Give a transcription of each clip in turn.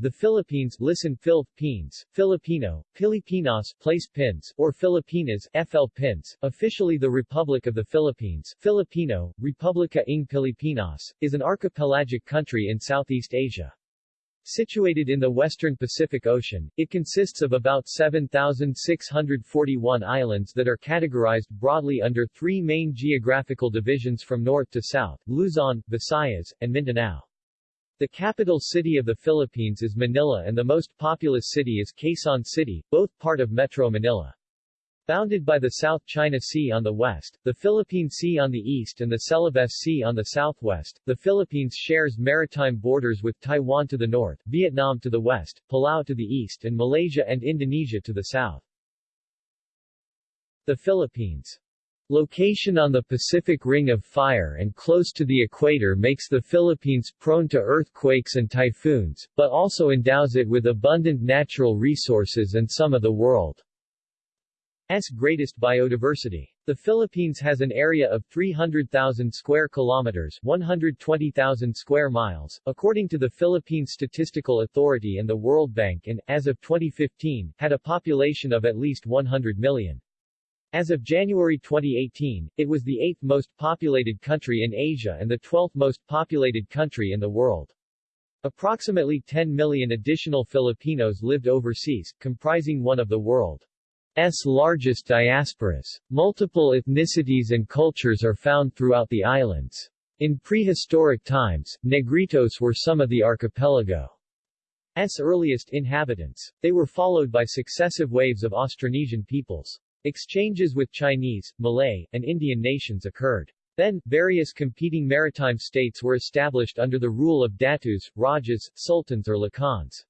The Philippines listen Philippines, Filipino, Pilipinas place pins, or Filipinas FL pins, officially the Republic of the Philippines Filipino, Republica ng Pilipinas, is an archipelagic country in Southeast Asia. Situated in the western Pacific Ocean, it consists of about 7,641 islands that are categorized broadly under three main geographical divisions from north to south, Luzon, Visayas, and Mindanao. The capital city of the Philippines is Manila and the most populous city is Quezon City, both part of Metro Manila. Bounded by the South China Sea on the west, the Philippine Sea on the east and the Celebes Sea on the southwest, the Philippines shares maritime borders with Taiwan to the north, Vietnam to the west, Palau to the east and Malaysia and Indonesia to the south. The Philippines Location on the Pacific Ring of Fire and close to the equator makes the Philippines prone to earthquakes and typhoons, but also endows it with abundant natural resources and some of the world's greatest biodiversity. The Philippines has an area of 300,000 square kilometers 120,000 square miles, according to the Philippine Statistical Authority and the World Bank and, as of 2015, had a population of at least 100 million. As of January 2018, it was the eighth most populated country in Asia and the 12th most populated country in the world. Approximately 10 million additional Filipinos lived overseas, comprising one of the world's largest diasporas. Multiple ethnicities and cultures are found throughout the islands. In prehistoric times, Negritos were some of the archipelago's earliest inhabitants. They were followed by successive waves of Austronesian peoples. Exchanges with Chinese, Malay, and Indian nations occurred. Then, various competing maritime states were established under the rule of datus, rajas, sultans or lakans.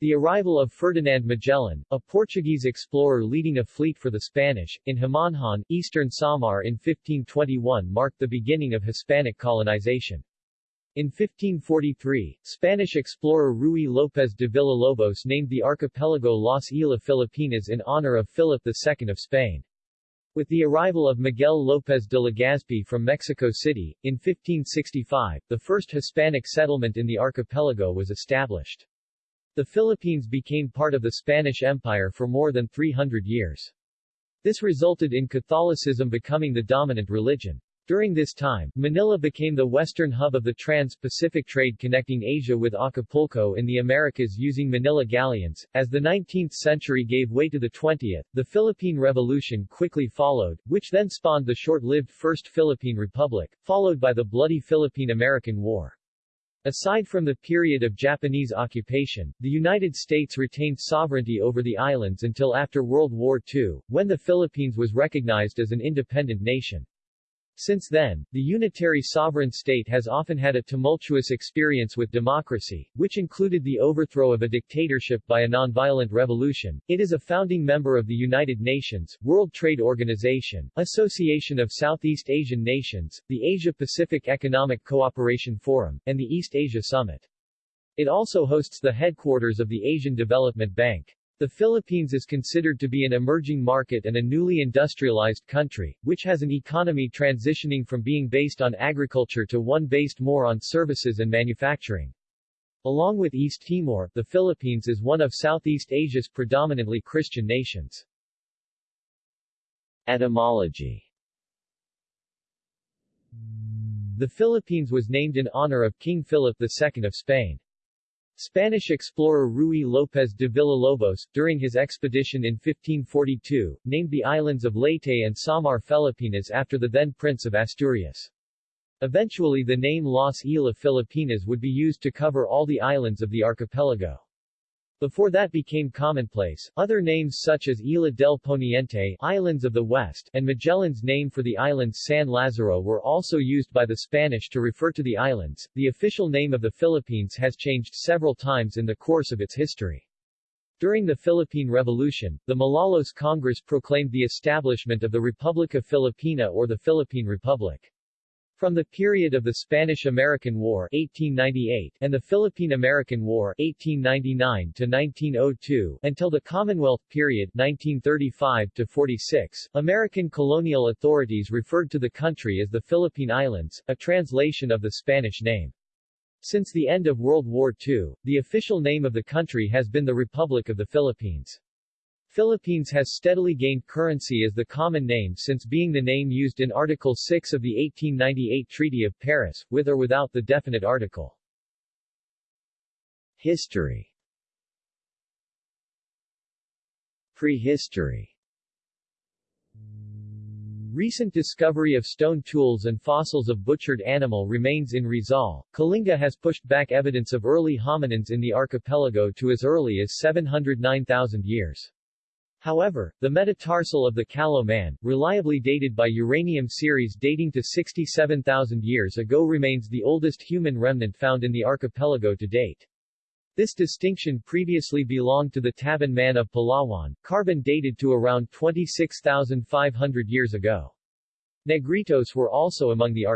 The arrival of Ferdinand Magellan, a Portuguese explorer leading a fleet for the Spanish, in Homonhon, eastern Samar in 1521 marked the beginning of Hispanic colonization. In 1543, Spanish explorer Ruy López de Villalobos named the archipelago Las Islas Filipinas in honor of Philip II of Spain. With the arrival of Miguel López de Legazpi from Mexico City, in 1565, the first Hispanic settlement in the archipelago was established. The Philippines became part of the Spanish Empire for more than 300 years. This resulted in Catholicism becoming the dominant religion. During this time, Manila became the western hub of the trans-Pacific trade connecting Asia with Acapulco in the Americas using Manila galleons. As the 19th century gave way to the 20th, the Philippine Revolution quickly followed, which then spawned the short-lived First Philippine Republic, followed by the bloody Philippine-American War. Aside from the period of Japanese occupation, the United States retained sovereignty over the islands until after World War II, when the Philippines was recognized as an independent nation. Since then, the unitary sovereign state has often had a tumultuous experience with democracy, which included the overthrow of a dictatorship by a nonviolent revolution. It is a founding member of the United Nations, World Trade Organization, Association of Southeast Asian Nations, the Asia-Pacific Economic Cooperation Forum, and the East Asia Summit. It also hosts the headquarters of the Asian Development Bank. The Philippines is considered to be an emerging market and a newly industrialized country, which has an economy transitioning from being based on agriculture to one based more on services and manufacturing. Along with East Timor, the Philippines is one of Southeast Asia's predominantly Christian nations. Etymology The Philippines was named in honor of King Philip II of Spain. Spanish explorer Ruy López de Villalobos, during his expedition in 1542, named the islands of Leyte and Samar Filipinas after the then Prince of Asturias. Eventually the name Las Islas Filipinas would be used to cover all the islands of the archipelago. Before that became commonplace, other names such as Isla del Poniente Islands of the West and Magellan's name for the island San Lazaro were also used by the Spanish to refer to the islands. The official name of the Philippines has changed several times in the course of its history. During the Philippine Revolution, the Malolos Congress proclaimed the establishment of the Republica Filipina or the Philippine Republic. From the period of the Spanish-American War 1898 and the Philippine-American War 1899 to 1902 until the Commonwealth period 1935 to 46, American colonial authorities referred to the country as the Philippine Islands, a translation of the Spanish name. Since the end of World War II, the official name of the country has been the Republic of the Philippines. Philippines has steadily gained currency as the common name since being the name used in Article 6 of the 1898 Treaty of Paris, with or without the definite article. History Prehistory Recent discovery of stone tools and fossils of butchered animal remains in Rizal. Kalinga has pushed back evidence of early hominins in the archipelago to as early as 709,000 years. However, the metatarsal of the Callao man, reliably dated by uranium series dating to 67,000 years ago remains the oldest human remnant found in the archipelago to date. This distinction previously belonged to the Tabon man of Palawan, carbon dated to around 26,500 years ago. Negritos were also among the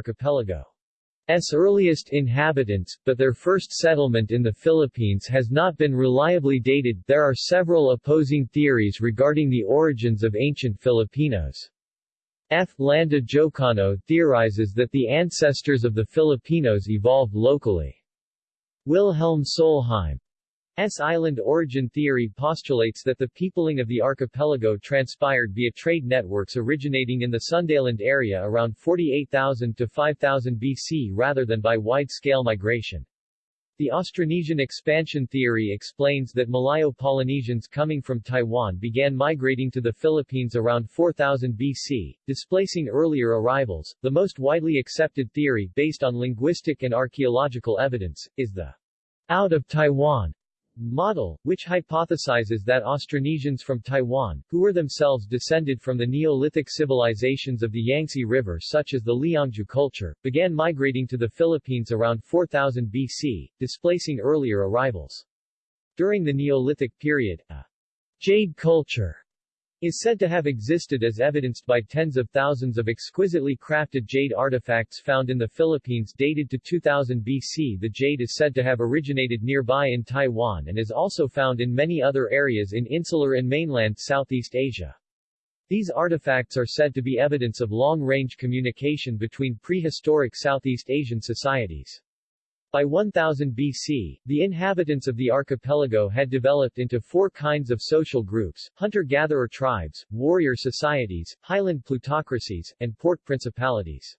archipelago's earliest inhabitants, but their first settlement in the Philippines has not been reliably dated. There are several opposing theories regarding the origins of ancient Filipinos. F. Landa Jocano theorizes that the ancestors of the Filipinos evolved locally. Wilhelm Solheim's island origin theory postulates that the peopling of the archipelago transpired via trade networks originating in the Sundaland area around 48,000 to 5000 BC rather than by wide-scale migration. The Austronesian expansion theory explains that Malayo-Polynesians coming from Taiwan began migrating to the Philippines around 4000 BC, displacing earlier arrivals. The most widely accepted theory, based on linguistic and archaeological evidence, is the out of Taiwan model, which hypothesizes that Austronesians from Taiwan, who were themselves descended from the Neolithic civilizations of the Yangtze River such as the Liangzhu culture, began migrating to the Philippines around 4000 BC, displacing earlier arrivals. During the Neolithic period, a jade culture is said to have existed as evidenced by tens of thousands of exquisitely crafted jade artifacts found in the Philippines dated to 2000 BC. The jade is said to have originated nearby in Taiwan and is also found in many other areas in insular and mainland Southeast Asia. These artifacts are said to be evidence of long-range communication between prehistoric Southeast Asian societies. By 1000 BC, the inhabitants of the archipelago had developed into four kinds of social groups, hunter-gatherer tribes, warrior societies, highland plutocracies, and port principalities.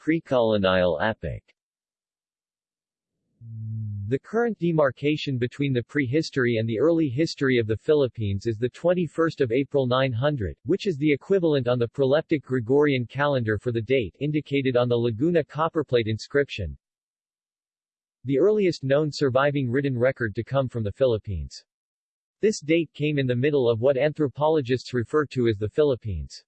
Precolonial epoch the current demarcation between the prehistory and the early history of the Philippines is the 21st of April 900, which is the equivalent on the proleptic Gregorian calendar for the date indicated on the Laguna copperplate inscription. The earliest known surviving written record to come from the Philippines. This date came in the middle of what anthropologists refer to as the Philippines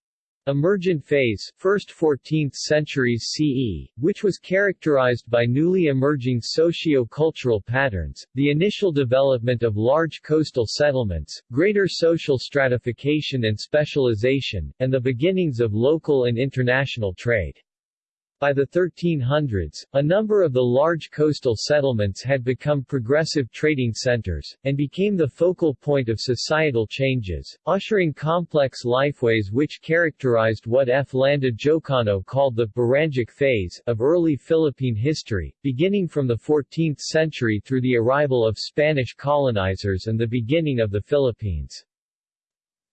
Emergent phase, first 14th centuries CE, which was characterized by newly emerging socio-cultural patterns, the initial development of large coastal settlements, greater social stratification and specialization, and the beginnings of local and international trade. By the 1300s, a number of the large coastal settlements had become progressive trading centers, and became the focal point of societal changes, ushering complex lifeways which characterized what F. Landa Jocano called the Barangic phase of early Philippine history, beginning from the 14th century through the arrival of Spanish colonizers and the beginning of the Philippines.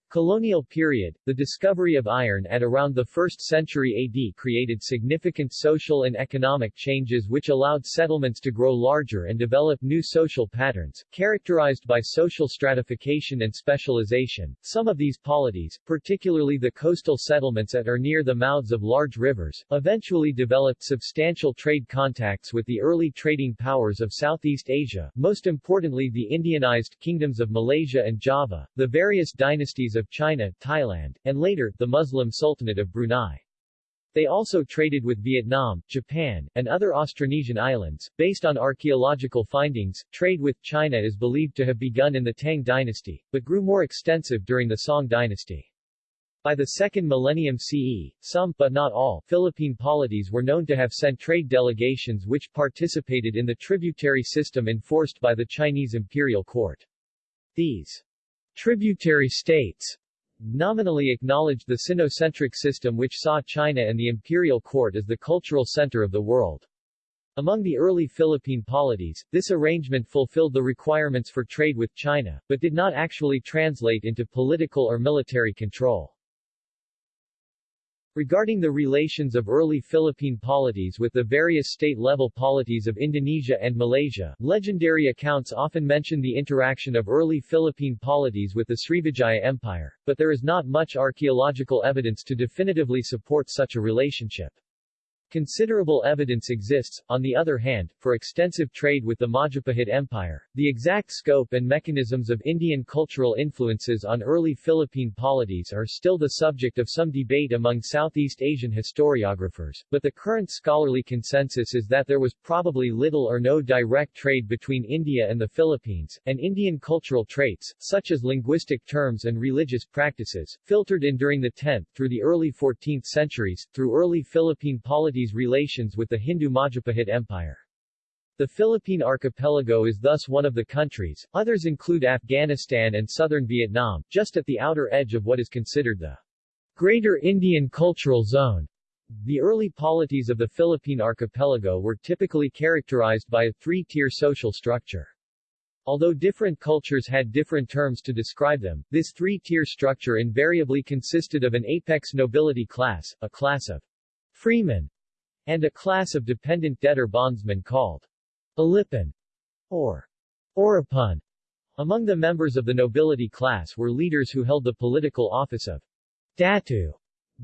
Colonial period, the discovery of iron at around the 1st century AD created significant social and economic changes which allowed settlements to grow larger and develop new social patterns, characterized by social stratification and specialization. Some of these polities, particularly the coastal settlements at or near the mouths of large rivers, eventually developed substantial trade contacts with the early trading powers of Southeast Asia, most importantly the Indianized kingdoms of Malaysia and Java, the various dynasties of China, Thailand, and later, the Muslim Sultanate of Brunei. They also traded with Vietnam, Japan, and other Austronesian islands. Based on archaeological findings, trade with China is believed to have begun in the Tang dynasty, but grew more extensive during the Song dynasty. By the second millennium CE, some, but not all, Philippine polities were known to have sent trade delegations which participated in the tributary system enforced by the Chinese imperial court. These Tributary states nominally acknowledged the Sinocentric system which saw China and the imperial court as the cultural center of the world. Among the early Philippine polities, this arrangement fulfilled the requirements for trade with China, but did not actually translate into political or military control. Regarding the relations of early Philippine polities with the various state-level polities of Indonesia and Malaysia, legendary accounts often mention the interaction of early Philippine polities with the Srivijaya Empire, but there is not much archaeological evidence to definitively support such a relationship. Considerable evidence exists, on the other hand, for extensive trade with the Majapahit Empire. The exact scope and mechanisms of Indian cultural influences on early Philippine polities are still the subject of some debate among Southeast Asian historiographers, but the current scholarly consensus is that there was probably little or no direct trade between India and the Philippines, and Indian cultural traits, such as linguistic terms and religious practices, filtered in during the 10th through the early 14th centuries, through early Philippine relations with the Hindu Majapahit Empire. The Philippine archipelago is thus one of the countries, others include Afghanistan and southern Vietnam, just at the outer edge of what is considered the Greater Indian Cultural Zone. The early polities of the Philippine archipelago were typically characterized by a three-tier social structure. Although different cultures had different terms to describe them, this three-tier structure invariably consisted of an apex nobility class, a class of freemen, and a class of dependent debtor bondsmen called Alipin or Oripun. Among the members of the nobility class were leaders who held the political office of Datu,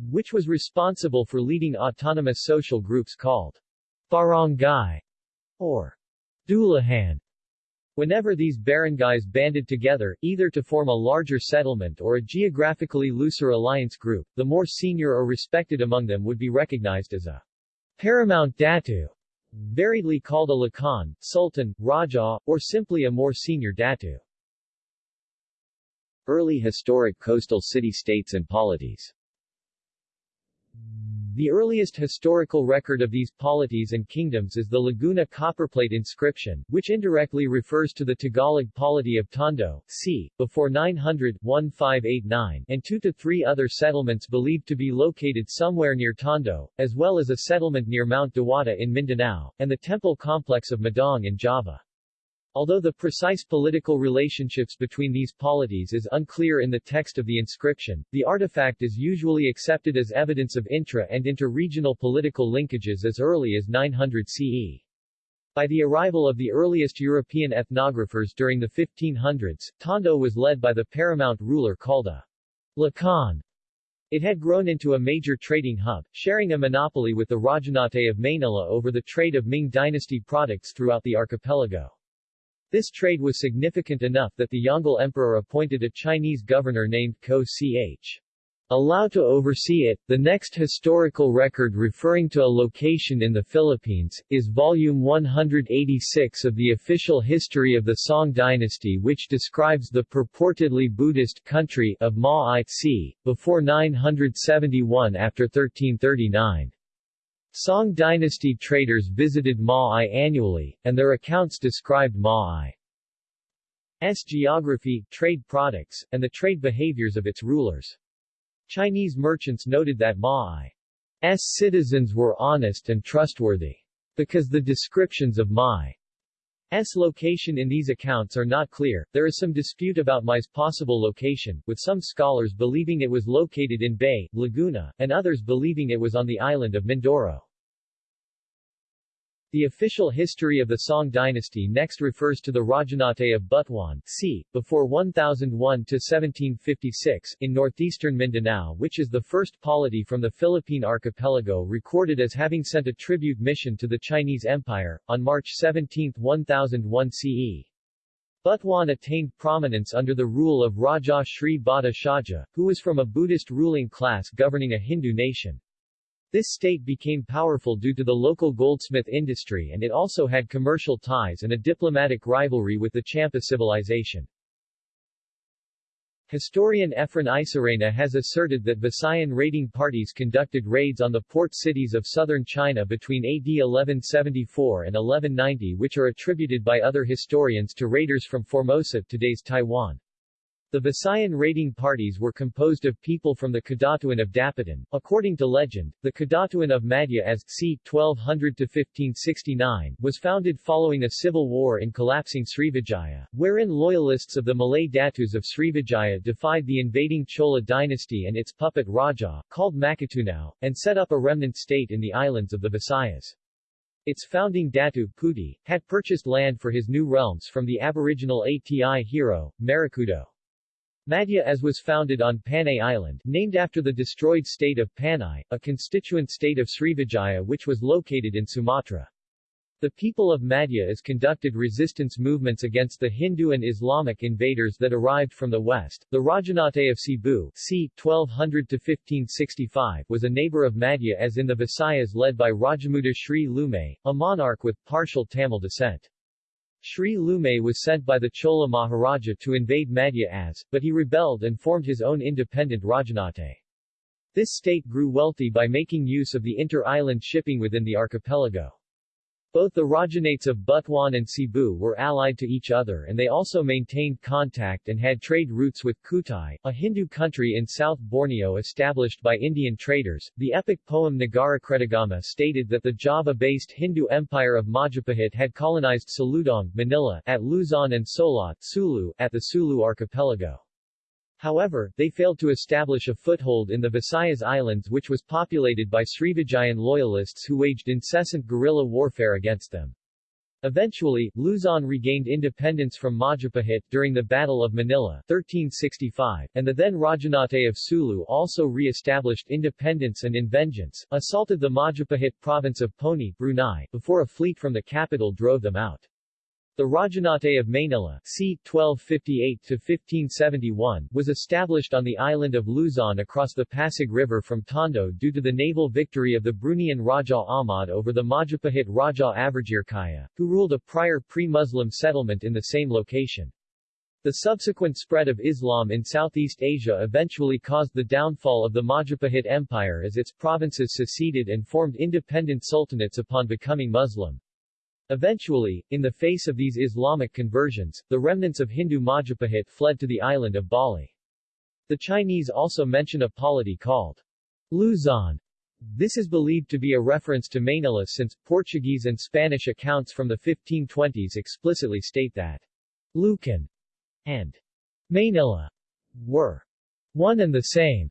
which was responsible for leading autonomous social groups called barangay or Dulahan. Whenever these barangays banded together, either to form a larger settlement or a geographically looser alliance group, the more senior or respected among them would be recognized as a Paramount Datu, variedly called a Lakan, Sultan, Raja, or simply a more senior Datu. Early historic coastal city-states and polities the earliest historical record of these polities and kingdoms is the Laguna copperplate inscription, which indirectly refers to the Tagalog polity of Tondo, c. before 900 1589 and two to three other settlements believed to be located somewhere near Tondo, as well as a settlement near Mount Dewata in Mindanao, and the temple complex of Medang in Java. Although the precise political relationships between these polities is unclear in the text of the inscription, the artifact is usually accepted as evidence of intra- and inter-regional political linkages as early as 900 CE. By the arrival of the earliest European ethnographers during the 1500s, Tondo was led by the paramount ruler called a Lakan. It had grown into a major trading hub, sharing a monopoly with the Rajanate of Manila over the trade of Ming dynasty products throughout the archipelago. This trade was significant enough that the Yongle Emperor appointed a Chinese governor named Ko Ch. Allow to oversee it. The next historical record referring to a location in the Philippines, is Volume 186 of the official history of the Song dynasty which describes the purportedly Buddhist country of Ma before 971 after 1339. Song dynasty traders visited Ma'ai annually, and their accounts described Ma'ai's geography, trade products, and the trade behaviors of its rulers. Chinese merchants noted that Ma'ai's citizens were honest and trustworthy. Because the descriptions of Ma'ai's location in these accounts are not clear, there is some dispute about Mai's possible location, with some scholars believing it was located in Bay, Laguna, and others believing it was on the island of Mindoro. The official history of the Song dynasty next refers to the Rajanate of Butuan c. before 1001 to 1756 in northeastern Mindanao which is the first polity from the Philippine archipelago recorded as having sent a tribute mission to the Chinese Empire, on March 17, 1001 CE. Butuan attained prominence under the rule of Raja Sri Bata Shaja, who was from a Buddhist ruling class governing a Hindu nation. This state became powerful due to the local goldsmith industry and it also had commercial ties and a diplomatic rivalry with the Champa civilization. Historian Efren Isorena has asserted that Visayan raiding parties conducted raids on the port cities of southern China between AD 1174 and 1190 which are attributed by other historians to raiders from Formosa today's Taiwan. The Visayan raiding parties were composed of people from the Kadatuan of Dapitan. According to legend, the Kadatuan of Madja-as c. 1200-1569 was founded following a civil war in collapsing Srivijaya, wherein loyalists of the Malay Datus of Srivijaya defied the invading Chola dynasty and its puppet Raja, called Makatunao, and set up a remnant state in the islands of the Visayas. Its founding Datu, Puti, had purchased land for his new realms from the aboriginal Ati hero, Marakudo. Madja-as was founded on Panay Island, named after the destroyed state of Panay, a constituent state of Srivijaya which was located in Sumatra. The people of Madja-as conducted resistance movements against the Hindu and Islamic invaders that arrived from the west. The Rajanate of Cebu, c. 1200-1565, was a neighbor of Madja-as in the Visayas led by Rajamuda Sri Lumay, a monarch with partial Tamil descent. Sri Lumay was sent by the Chola Maharaja to invade Madja-as, but he rebelled and formed his own independent Rajanate. This state grew wealthy by making use of the inter-island shipping within the archipelago. Both the Rajanates of Butuan and Cebu were allied to each other and they also maintained contact and had trade routes with Kutai, a Hindu country in South Borneo established by Indian traders. The epic poem Nagarakretagama stated that the Java-based Hindu empire of Majapahit had colonized Saludong, Manila, at Luzon and Solot, Sulu, at the Sulu archipelago. However, they failed to establish a foothold in the Visayas Islands which was populated by Srivijayan loyalists who waged incessant guerrilla warfare against them. Eventually, Luzon regained independence from Majapahit during the Battle of Manila 1365, and the then Rajanate of Sulu also re-established independence and in vengeance, assaulted the Majapahit province of Poni, Brunei, before a fleet from the capital drove them out. The Rajanate of Manila c. 1258-1571 was established on the island of Luzon across the Pasig River from Tondo due to the naval victory of the Bruneian Raja Ahmad over the Majapahit Raja Avirjirkaya, who ruled a prior pre-Muslim settlement in the same location. The subsequent spread of Islam in Southeast Asia eventually caused the downfall of the Majapahit Empire as its provinces seceded and formed independent sultanates upon becoming Muslim. Eventually, in the face of these Islamic conversions, the remnants of Hindu Majapahit fled to the island of Bali. The Chinese also mention a polity called Luzon. This is believed to be a reference to Manila since, Portuguese and Spanish accounts from the 1520s explicitly state that Lucan and Manila were one and the same.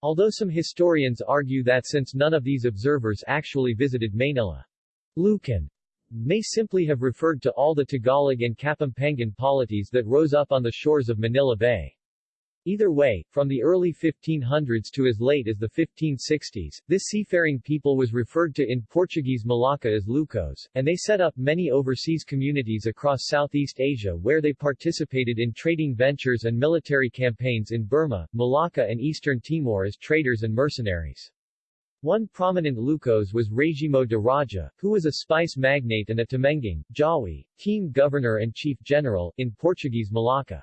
Although some historians argue that since none of these observers actually visited Manila, Lucan may simply have referred to all the Tagalog and Kapampangan polities that rose up on the shores of Manila Bay. Either way, from the early 1500s to as late as the 1560s, this seafaring people was referred to in Portuguese Malacca as Lucos, and they set up many overseas communities across Southeast Asia where they participated in trading ventures and military campaigns in Burma, Malacca and Eastern Timor as traders and mercenaries. One prominent Lucos was Regimo de Raja, who was a spice magnate and a Temenging, Jawi, team governor and chief general, in Portuguese Malacca.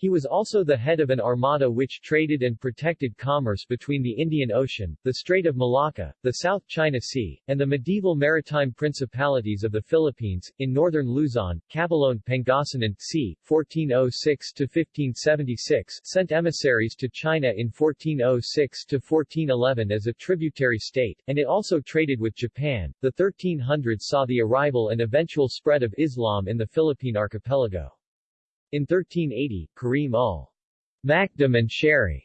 He was also the head of an armada which traded and protected commerce between the Indian Ocean, the Strait of Malacca, the South China Sea, and the medieval maritime principalities of the Philippines. In northern Luzon, Caboloan Pangasinan c. 1406-1576 sent emissaries to China in 1406-1411 as a tributary state, and it also traded with Japan. The 1300s saw the arrival and eventual spread of Islam in the Philippine archipelago. In 1380, Karim ul Makdum and Sheri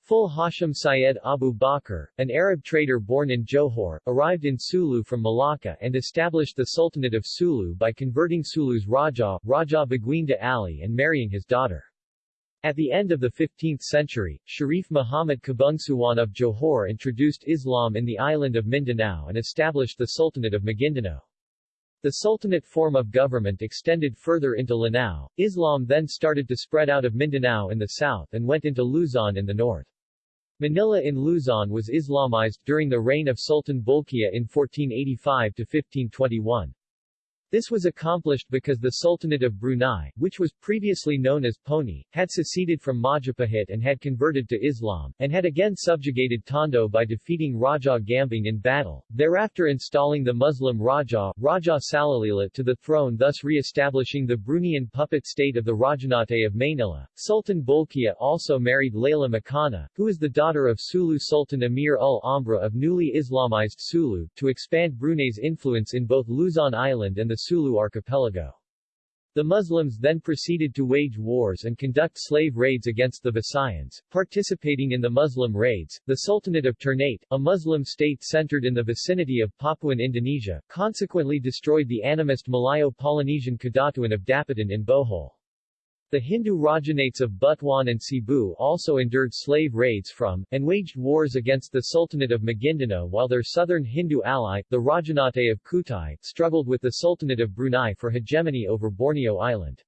Full Hashim Syed Abu Bakr, an Arab trader born in Johor, arrived in Sulu from Malacca and established the Sultanate of Sulu by converting Sulu's Raja, Raja Baguinda Ali and marrying his daughter. At the end of the 15th century, Sharif Muhammad Kabungsuwan of Johor introduced Islam in the island of Mindanao and established the Sultanate of Maguindanao. The Sultanate form of government extended further into Lanao. Islam then started to spread out of Mindanao in the south and went into Luzon in the north. Manila in Luzon was Islamized during the reign of Sultan Bolkiah in 1485 to 1521. This was accomplished because the Sultanate of Brunei, which was previously known as Poni, had seceded from Majapahit and had converted to Islam, and had again subjugated Tondo by defeating Raja Gambang in battle, thereafter installing the Muslim Raja, Raja Salalila to the throne thus re-establishing the Bruneian puppet state of the Rajanate of Mainila. Sultan Bolkiah also married Layla Makanah, who is the daughter of Sulu Sultan Amir ul Amra of newly Islamized Sulu, to expand Brunei's influence in both Luzon Island and the Sulu archipelago. The Muslims then proceeded to wage wars and conduct slave raids against the Visayans. Participating in the Muslim raids, the Sultanate of Ternate, a Muslim state centered in the vicinity of Papuan Indonesia, consequently destroyed the animist Malayo-Polynesian Kadatuan of Dapitan in Bohol. The Hindu Rajanates of Butuan and Cebu also endured slave raids from, and waged wars against the Sultanate of Maguindanao while their southern Hindu ally, the Rajanate of Kutai, struggled with the Sultanate of Brunei for hegemony over Borneo Island.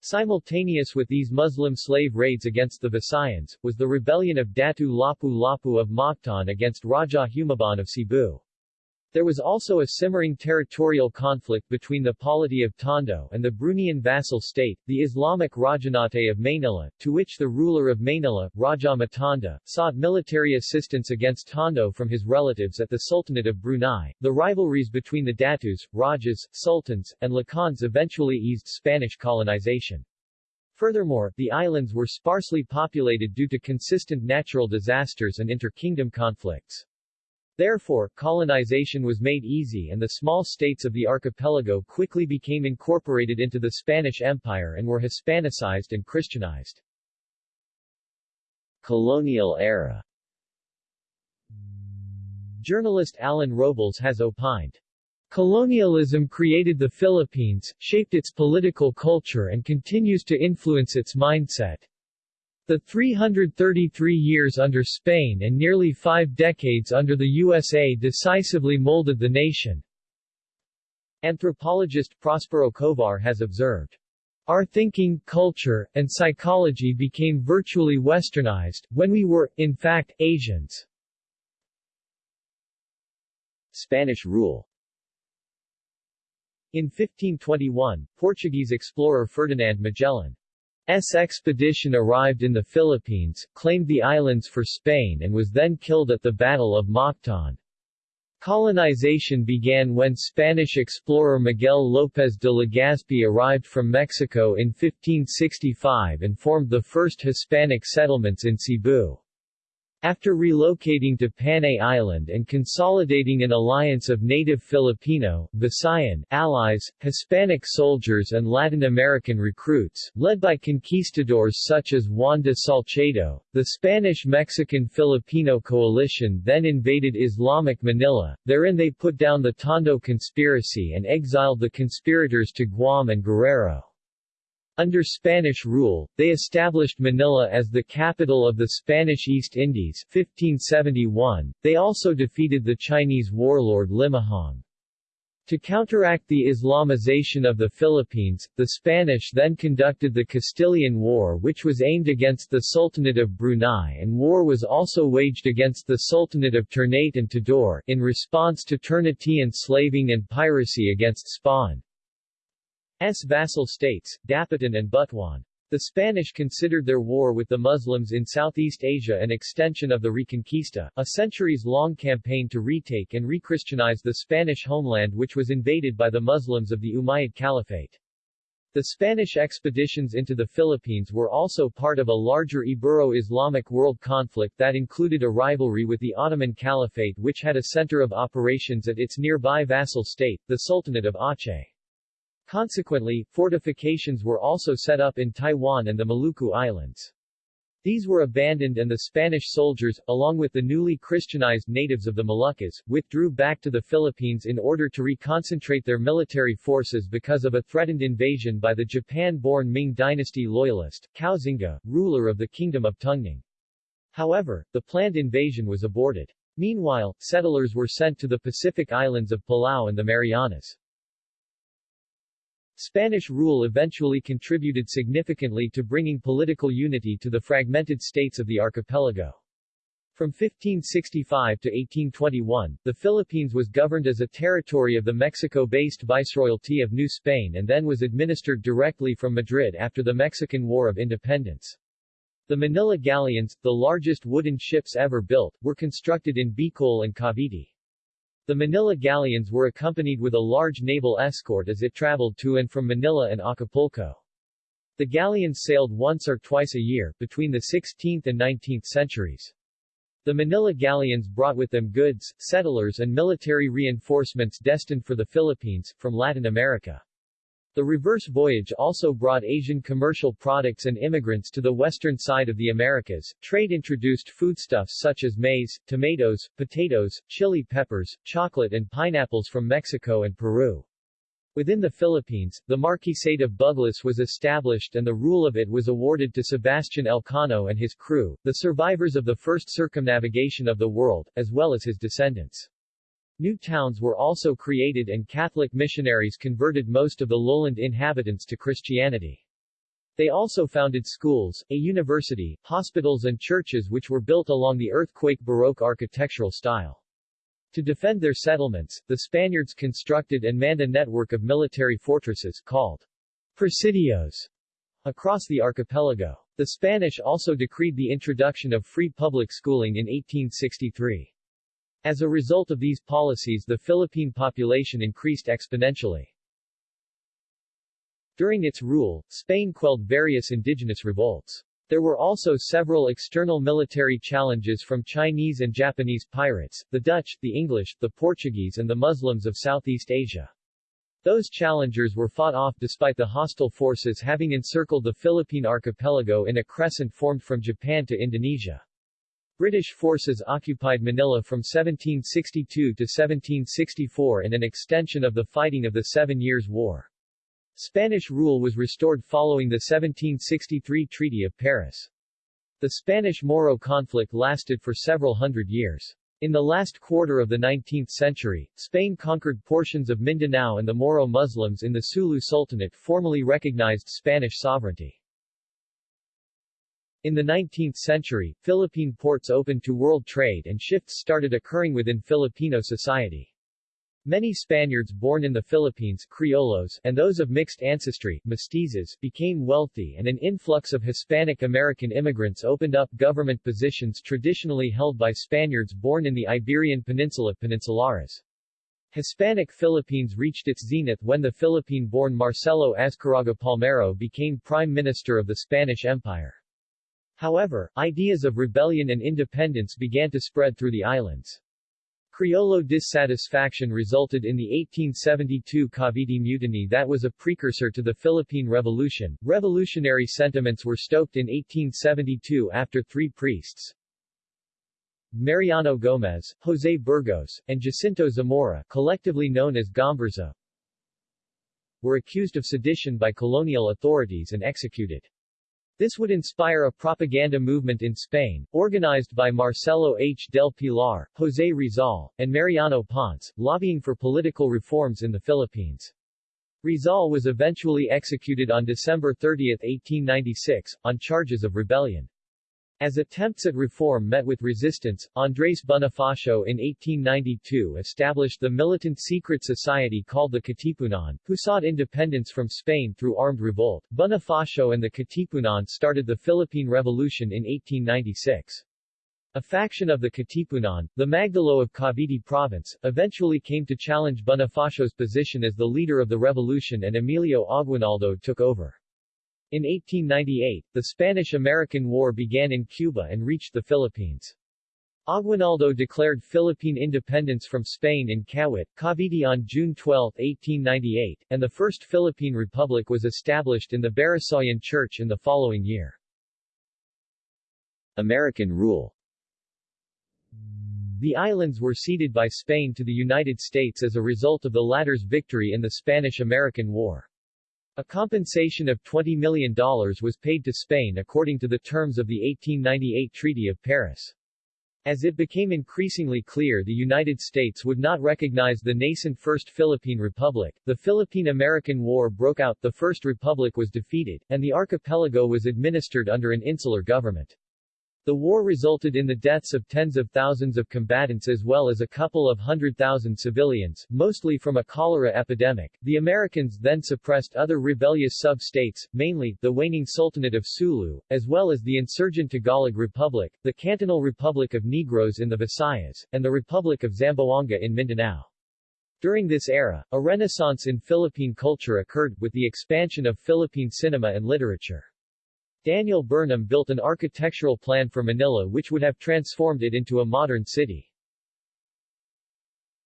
Simultaneous with these Muslim slave raids against the Visayans, was the rebellion of Datu Lapu-Lapu of Mactan against Raja Humabon of Cebu. There was also a simmering territorial conflict between the polity of Tondo and the Bruneian vassal state, the Islamic Rajanate of Mainila, to which the ruler of Mainila, Raja Matanda, sought military assistance against Tondo from his relatives at the Sultanate of Brunei. The rivalries between the Datus, Rajas, Sultans, and Lakans eventually eased Spanish colonization. Furthermore, the islands were sparsely populated due to consistent natural disasters and inter-kingdom conflicts. Therefore, colonization was made easy and the small states of the archipelago quickly became incorporated into the Spanish Empire and were Hispanicized and Christianized. Colonial era Journalist Alan Robles has opined, Colonialism created the Philippines, shaped its political culture and continues to influence its mindset. The 333 years under Spain and nearly five decades under the USA decisively molded the nation. Anthropologist Prospero Covar has observed. Our thinking, culture, and psychology became virtually westernized, when we were, in fact, Asians. Spanish rule In 1521, Portuguese explorer Ferdinand Magellan S expedition arrived in the Philippines, claimed the islands for Spain and was then killed at the Battle of Mactan. Colonization began when Spanish explorer Miguel López de Legazpi arrived from Mexico in 1565 and formed the first Hispanic settlements in Cebu. After relocating to Panay Island and consolidating an alliance of native Filipino, Visayan, allies, Hispanic soldiers and Latin American recruits, led by conquistadors such as Juan de Salcedo, the Spanish-Mexican-Filipino coalition then invaded Islamic Manila, therein they put down the Tondo conspiracy and exiled the conspirators to Guam and Guerrero. Under Spanish rule, they established Manila as the capital of the Spanish East Indies 1571. They also defeated the Chinese warlord Limahong. To counteract the Islamization of the Philippines, the Spanish then conducted the Castilian War which was aimed against the Sultanate of Brunei and war was also waged against the Sultanate of Ternate and Tidore, in response to Ternatean slaving and piracy against Spain. S vassal states, Dapitan and Butuan. The Spanish considered their war with the Muslims in Southeast Asia an extension of the Reconquista, a centuries-long campaign to retake and rechristianize the Spanish homeland which was invaded by the Muslims of the Umayyad Caliphate. The Spanish expeditions into the Philippines were also part of a larger Ibero-Islamic world conflict that included a rivalry with the Ottoman Caliphate which had a center of operations at its nearby vassal state, the Sultanate of Aceh. Consequently, fortifications were also set up in Taiwan and the Maluku Islands. These were abandoned and the Spanish soldiers, along with the newly Christianized natives of the Moluccas, withdrew back to the Philippines in order to reconcentrate their military forces because of a threatened invasion by the Japan-born Ming dynasty loyalist, Koxinga, ruler of the Kingdom of Tungning. However, the planned invasion was aborted. Meanwhile, settlers were sent to the Pacific islands of Palau and the Marianas. Spanish rule eventually contributed significantly to bringing political unity to the fragmented states of the archipelago. From 1565 to 1821, the Philippines was governed as a territory of the Mexico-based Viceroyalty of New Spain and then was administered directly from Madrid after the Mexican War of Independence. The Manila galleons, the largest wooden ships ever built, were constructed in Bicol and Cavite. The Manila galleons were accompanied with a large naval escort as it traveled to and from Manila and Acapulco. The galleons sailed once or twice a year, between the 16th and 19th centuries. The Manila galleons brought with them goods, settlers and military reinforcements destined for the Philippines, from Latin America. The reverse voyage also brought Asian commercial products and immigrants to the western side of the Americas. Trade introduced foodstuffs such as maize, tomatoes, potatoes, chili peppers, chocolate and pineapples from Mexico and Peru. Within the Philippines, the Marquisate of Buglas was established and the rule of it was awarded to Sebastian Elcano and his crew, the survivors of the first circumnavigation of the world, as well as his descendants. New towns were also created and Catholic missionaries converted most of the lowland inhabitants to Christianity. They also founded schools, a university, hospitals and churches which were built along the earthquake Baroque architectural style. To defend their settlements, the Spaniards constructed and manned a network of military fortresses, called presidios, across the archipelago. The Spanish also decreed the introduction of free public schooling in 1863. As a result of these policies the Philippine population increased exponentially. During its rule, Spain quelled various indigenous revolts. There were also several external military challenges from Chinese and Japanese pirates, the Dutch, the English, the Portuguese and the Muslims of Southeast Asia. Those challengers were fought off despite the hostile forces having encircled the Philippine archipelago in a crescent formed from Japan to Indonesia. British forces occupied Manila from 1762 to 1764 in an extension of the fighting of the Seven Years' War. Spanish rule was restored following the 1763 Treaty of Paris. The Spanish-Moro conflict lasted for several hundred years. In the last quarter of the 19th century, Spain conquered portions of Mindanao and the Moro Muslims in the Sulu Sultanate formally recognized Spanish sovereignty. In the 19th century, Philippine ports opened to world trade and shifts started occurring within Filipino society. Many Spaniards born in the Philippines Criollos, and those of mixed ancestry mestizos, became wealthy and an influx of Hispanic American immigrants opened up government positions traditionally held by Spaniards born in the Iberian Peninsula peninsulares. Hispanic Philippines reached its zenith when the Philippine-born Marcelo Azcárraga Palmero became Prime Minister of the Spanish Empire. However, ideas of rebellion and independence began to spread through the islands. Criollo dissatisfaction resulted in the 1872 Cavite Mutiny that was a precursor to the Philippine Revolution. Revolutionary sentiments were stoked in 1872 after three priests, Mariano Gomez, Jose Burgos, and Jacinto Zamora, collectively known as Gomburza, were accused of sedition by colonial authorities and executed. This would inspire a propaganda movement in Spain, organized by Marcelo H. del Pilar, José Rizal, and Mariano Ponce, lobbying for political reforms in the Philippines. Rizal was eventually executed on December 30, 1896, on charges of rebellion. As attempts at reform met with resistance, Andrés Bonifacio in 1892 established the militant secret society called the Katipunan, who sought independence from Spain through armed revolt. Bonifacio and the Katipunan started the Philippine Revolution in 1896. A faction of the Katipunan, the Magdalo of Cavite Province, eventually came to challenge Bonifacio's position as the leader of the revolution and Emilio Aguinaldo took over. In 1898, the Spanish-American War began in Cuba and reached the Philippines. Aguinaldo declared Philippine independence from Spain in Kawit, Cavite on June 12, 1898, and the First Philippine Republic was established in the Barasoain Church in the following year. American rule The islands were ceded by Spain to the United States as a result of the latter's victory in the Spanish-American War. A compensation of $20 million was paid to Spain according to the terms of the 1898 Treaty of Paris. As it became increasingly clear the United States would not recognize the nascent First Philippine Republic, the Philippine-American War broke out, the First Republic was defeated, and the archipelago was administered under an insular government. The war resulted in the deaths of tens of thousands of combatants as well as a couple of hundred thousand civilians, mostly from a cholera epidemic. The Americans then suppressed other rebellious sub-states, mainly, the waning Sultanate of Sulu, as well as the insurgent Tagalog Republic, the Cantonal Republic of Negros in the Visayas, and the Republic of Zamboanga in Mindanao. During this era, a renaissance in Philippine culture occurred, with the expansion of Philippine cinema and literature. Daniel Burnham built an architectural plan for Manila which would have transformed it into a modern city.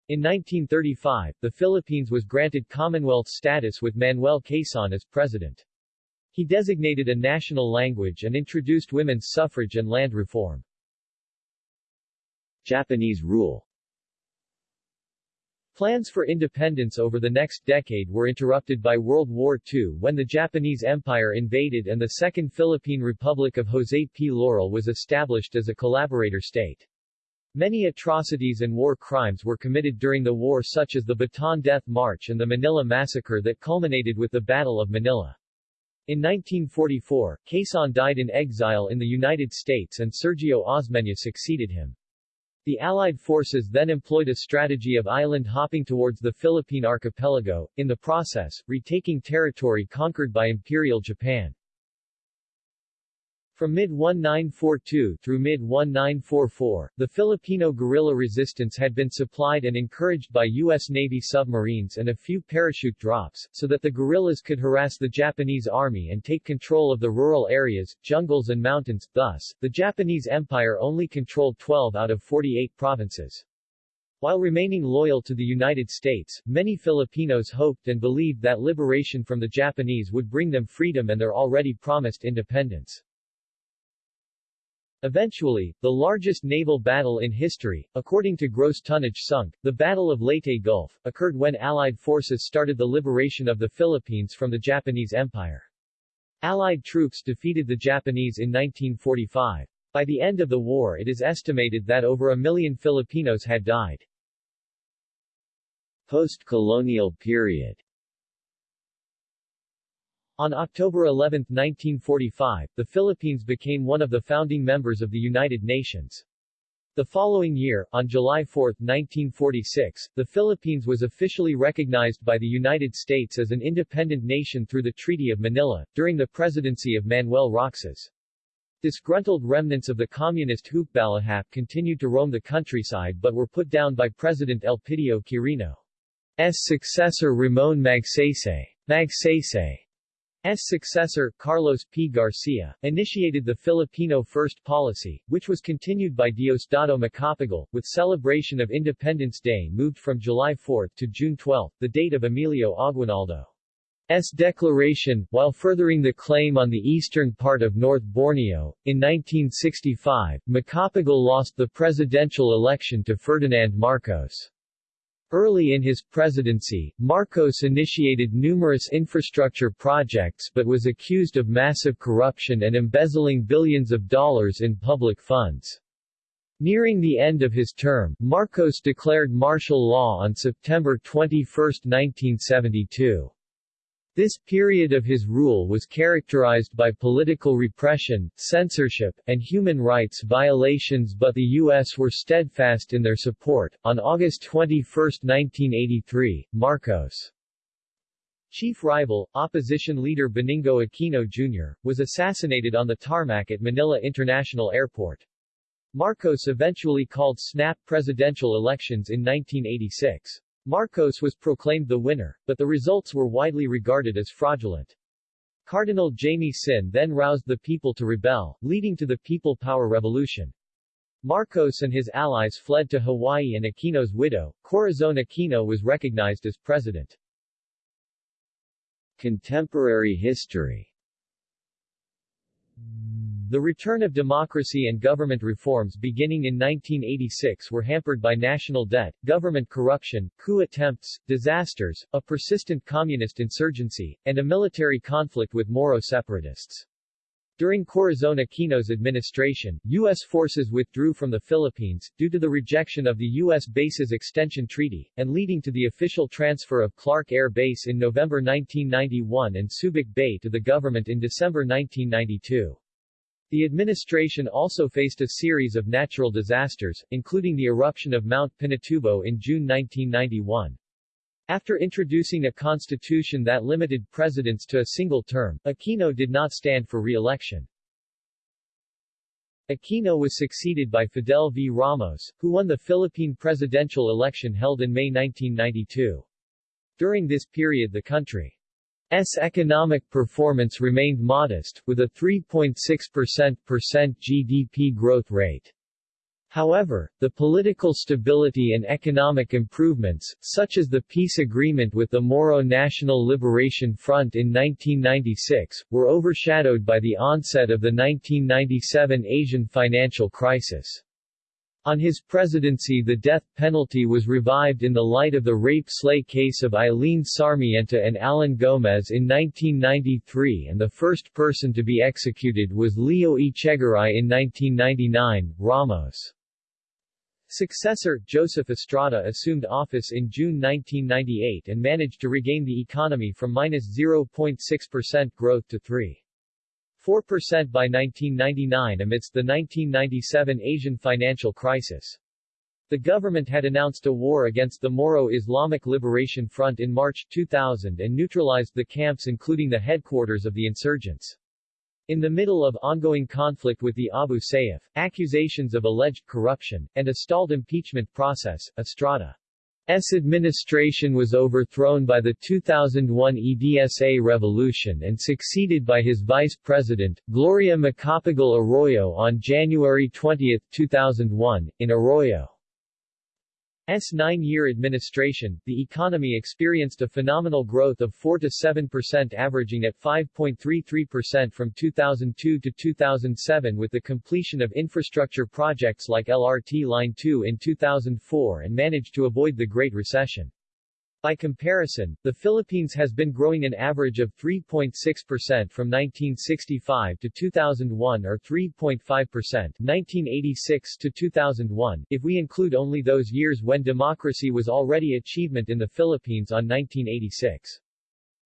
In 1935, the Philippines was granted Commonwealth status with Manuel Quezon as president. He designated a national language and introduced women's suffrage and land reform. Japanese rule Plans for independence over the next decade were interrupted by World War II when the Japanese Empire invaded and the Second Philippine Republic of Jose P. Laurel was established as a collaborator state. Many atrocities and war crimes were committed during the war such as the Bataan Death March and the Manila Massacre that culminated with the Battle of Manila. In 1944, Quezon died in exile in the United States and Sergio Osmeña succeeded him. The Allied forces then employed a strategy of island hopping towards the Philippine archipelago, in the process, retaking territory conquered by Imperial Japan. From mid-1942 through mid-1944, the Filipino guerrilla resistance had been supplied and encouraged by U.S. Navy submarines and a few parachute drops, so that the guerrillas could harass the Japanese army and take control of the rural areas, jungles and mountains, thus, the Japanese Empire only controlled 12 out of 48 provinces. While remaining loyal to the United States, many Filipinos hoped and believed that liberation from the Japanese would bring them freedom and their already promised independence. Eventually, the largest naval battle in history, according to gross tonnage sunk, the Battle of Leyte Gulf, occurred when Allied forces started the liberation of the Philippines from the Japanese Empire. Allied troops defeated the Japanese in 1945. By the end of the war it is estimated that over a million Filipinos had died. Post-colonial period on October 11, 1945, the Philippines became one of the founding members of the United Nations. The following year, on July 4, 1946, the Philippines was officially recognized by the United States as an independent nation through the Treaty of Manila, during the presidency of Manuel Roxas. Disgruntled remnants of the communist Hukbalahap continued to roam the countryside but were put down by President Elpidio Quirino's successor Ramon Magsaysay. Magsaysay. Successor, Carlos P. Garcia, initiated the Filipino First policy, which was continued by Diosdado Macapagal, with celebration of Independence Day moved from July 4 to June 12, the date of Emilio Aguinaldo's declaration, while furthering the claim on the eastern part of North Borneo. In 1965, Macapagal lost the presidential election to Ferdinand Marcos. Early in his presidency, Marcos initiated numerous infrastructure projects but was accused of massive corruption and embezzling billions of dollars in public funds. Nearing the end of his term, Marcos declared martial law on September 21, 1972. This period of his rule was characterized by political repression, censorship, and human rights violations but the U.S. were steadfast in their support. On August 21, 1983, Marcos' chief rival, opposition leader Benigno Aquino Jr., was assassinated on the tarmac at Manila International Airport. Marcos eventually called snap presidential elections in 1986. Marcos was proclaimed the winner, but the results were widely regarded as fraudulent. Cardinal Jaime Sin then roused the people to rebel, leading to the People Power Revolution. Marcos and his allies fled to Hawaii and Aquino's widow, Corazon Aquino was recognized as president. Contemporary history the return of democracy and government reforms beginning in 1986 were hampered by national debt, government corruption, coup attempts, disasters, a persistent communist insurgency, and a military conflict with Moro separatists. During Corazon Aquino's administration, U.S. forces withdrew from the Philippines, due to the rejection of the U.S. Bases Extension Treaty, and leading to the official transfer of Clark Air Base in November 1991 and Subic Bay to the government in December 1992. The administration also faced a series of natural disasters, including the eruption of Mount Pinatubo in June 1991. After introducing a constitution that limited presidents to a single term, Aquino did not stand for re-election. Aquino was succeeded by Fidel V. Ramos, who won the Philippine presidential election held in May 1992. During this period the country S economic performance remained modest, with a 3.6% GDP growth rate. However, the political stability and economic improvements, such as the peace agreement with the Moro National Liberation Front in 1996, were overshadowed by the onset of the 1997 Asian financial crisis. On his presidency the death penalty was revived in the light of the rape-slay case of Eileen Sarmiento and Alan Gomez in 1993 and the first person to be executed was Leo Echegaray in 1999. Ramos' successor, Joseph Estrada assumed office in June 1998 and managed to regain the economy from minus 0.6% growth to 3. 4% by 1999 amidst the 1997 Asian financial crisis. The government had announced a war against the Moro Islamic Liberation Front in March 2000 and neutralized the camps including the headquarters of the insurgents. In the middle of ongoing conflict with the Abu Sayyaf, accusations of alleged corruption, and a stalled impeachment process, Estrada S administration was overthrown by the 2001 EDSA revolution and succeeded by his vice president, Gloria Macapagal Arroyo on January 20, 2001, in Arroyo. S nine-year administration, the economy experienced a phenomenal growth of 4 to 7 percent averaging at 5.33% from 2002 to 2007 with the completion of infrastructure projects like LRT Line 2 in 2004 and managed to avoid the Great Recession. By comparison, the Philippines has been growing an average of 3.6% from 1965 to 2001 or 3.5% 1986 to 2001, if we include only those years when democracy was already achievement in the Philippines on 1986.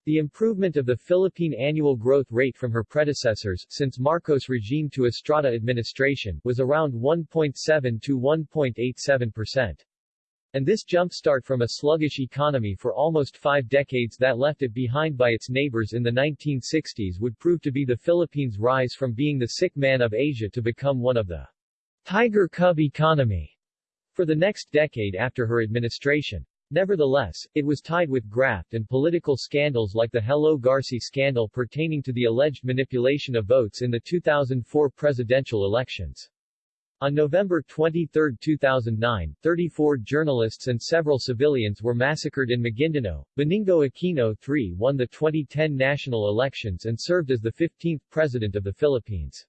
The improvement of the Philippine annual growth rate from her predecessors, since Marcos regime to Estrada administration, was around 1.7 to 1.87 percent. And this jumpstart from a sluggish economy for almost five decades that left it behind by its neighbors in the 1960s would prove to be the Philippines' rise from being the sick man of Asia to become one of the tiger cub economy for the next decade after her administration. Nevertheless, it was tied with graft and political scandals like the Hello Garci scandal pertaining to the alleged manipulation of votes in the 2004 presidential elections. On November 23, 2009, 34 journalists and several civilians were massacred in Maguindanao. Benigno Aquino III won the 2010 national elections and served as the 15th President of the Philippines.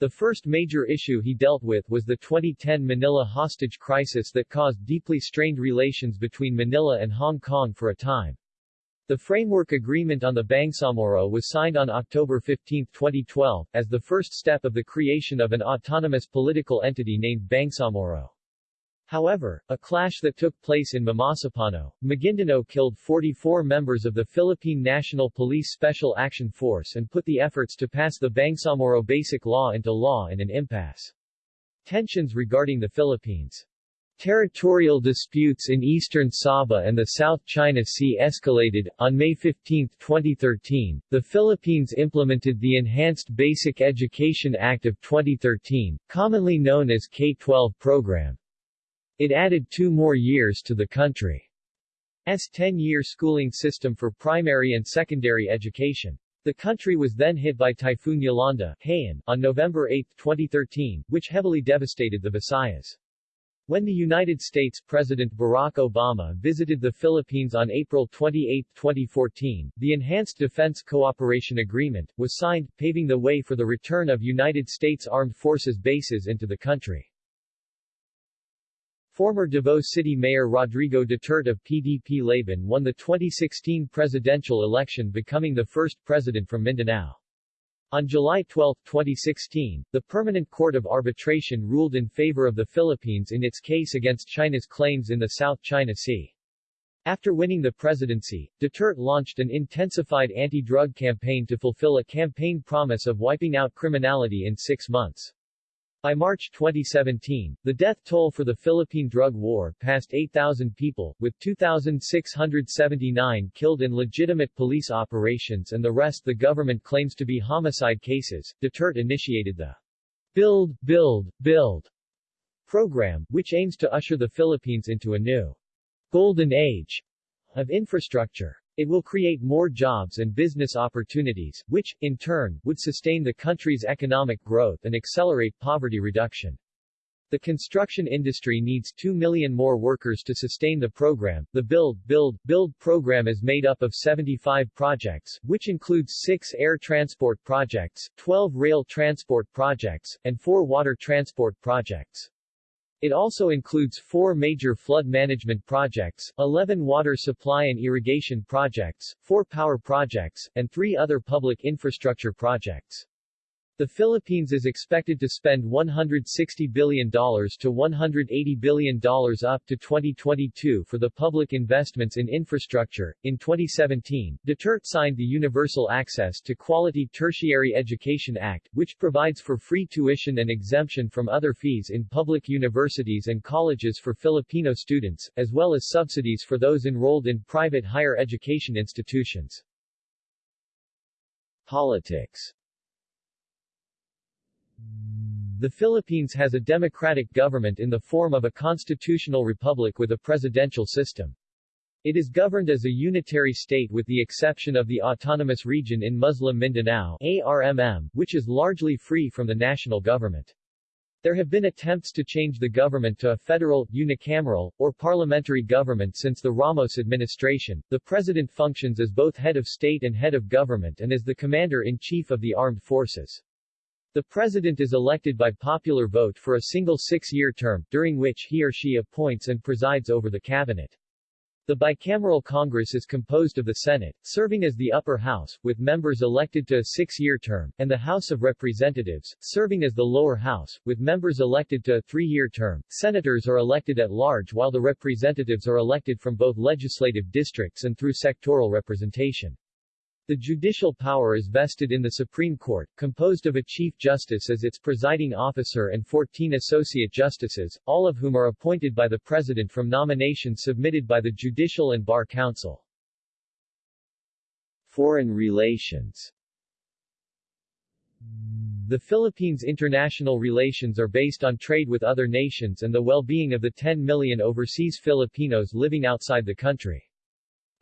The first major issue he dealt with was the 2010 Manila hostage crisis that caused deeply strained relations between Manila and Hong Kong for a time. The framework agreement on the Bangsamoro was signed on October 15, 2012, as the first step of the creation of an autonomous political entity named Bangsamoro. However, a clash that took place in Mamasapano, Maguindanao killed 44 members of the Philippine National Police Special Action Force and put the efforts to pass the Bangsamoro Basic Law into law in an impasse. Tensions regarding the Philippines Territorial disputes in eastern Sabah and the South China Sea escalated. On May 15, 2013, the Philippines implemented the Enhanced Basic Education Act of 2013, commonly known as K-12 program. It added two more years to the country's 10-year schooling system for primary and secondary education. The country was then hit by Typhoon Yolanda Haiyan, on November 8, 2013, which heavily devastated the Visayas. When the United States President Barack Obama visited the Philippines on April 28, 2014, the Enhanced Defense Cooperation Agreement was signed, paving the way for the return of United States Armed Forces bases into the country. Former Davao City Mayor Rodrigo Duterte of PDP Laban won the 2016 presidential election becoming the first president from Mindanao. On July 12, 2016, the Permanent Court of Arbitration ruled in favor of the Philippines in its case against China's claims in the South China Sea. After winning the presidency, Duterte launched an intensified anti-drug campaign to fulfill a campaign promise of wiping out criminality in six months. By March 2017, the death toll for the Philippine drug war passed 8,000 people, with 2,679 killed in legitimate police operations and the rest the government claims to be homicide cases. Duterte initiated the Build, Build, Build program, which aims to usher the Philippines into a new golden age of infrastructure. It will create more jobs and business opportunities, which, in turn, would sustain the country's economic growth and accelerate poverty reduction. The construction industry needs 2 million more workers to sustain the program. The Build, Build, Build program is made up of 75 projects, which includes 6 air transport projects, 12 rail transport projects, and 4 water transport projects. It also includes four major flood management projects, 11 water supply and irrigation projects, four power projects, and three other public infrastructure projects. The Philippines is expected to spend $160 billion to $180 billion up to 2022 for the public investments in infrastructure. In 2017, Duterte signed the Universal Access to Quality Tertiary Education Act, which provides for free tuition and exemption from other fees in public universities and colleges for Filipino students, as well as subsidies for those enrolled in private higher education institutions. Politics the Philippines has a democratic government in the form of a constitutional republic with a presidential system. It is governed as a unitary state with the exception of the autonomous region in Muslim Mindanao ARMM, which is largely free from the national government. There have been attempts to change the government to a federal, unicameral, or parliamentary government since the Ramos administration. The president functions as both head of state and head of government and as the commander-in-chief of the armed forces. The president is elected by popular vote for a single six-year term, during which he or she appoints and presides over the cabinet. The bicameral Congress is composed of the Senate, serving as the upper house, with members elected to a six-year term, and the House of Representatives, serving as the lower house, with members elected to a three-year term. Senators are elected at large while the representatives are elected from both legislative districts and through sectoral representation. The judicial power is vested in the Supreme Court, composed of a Chief Justice as its presiding officer and 14 Associate Justices, all of whom are appointed by the President from nominations submitted by the Judicial and Bar Council. Foreign relations The Philippines' international relations are based on trade with other nations and the well-being of the 10 million overseas Filipinos living outside the country.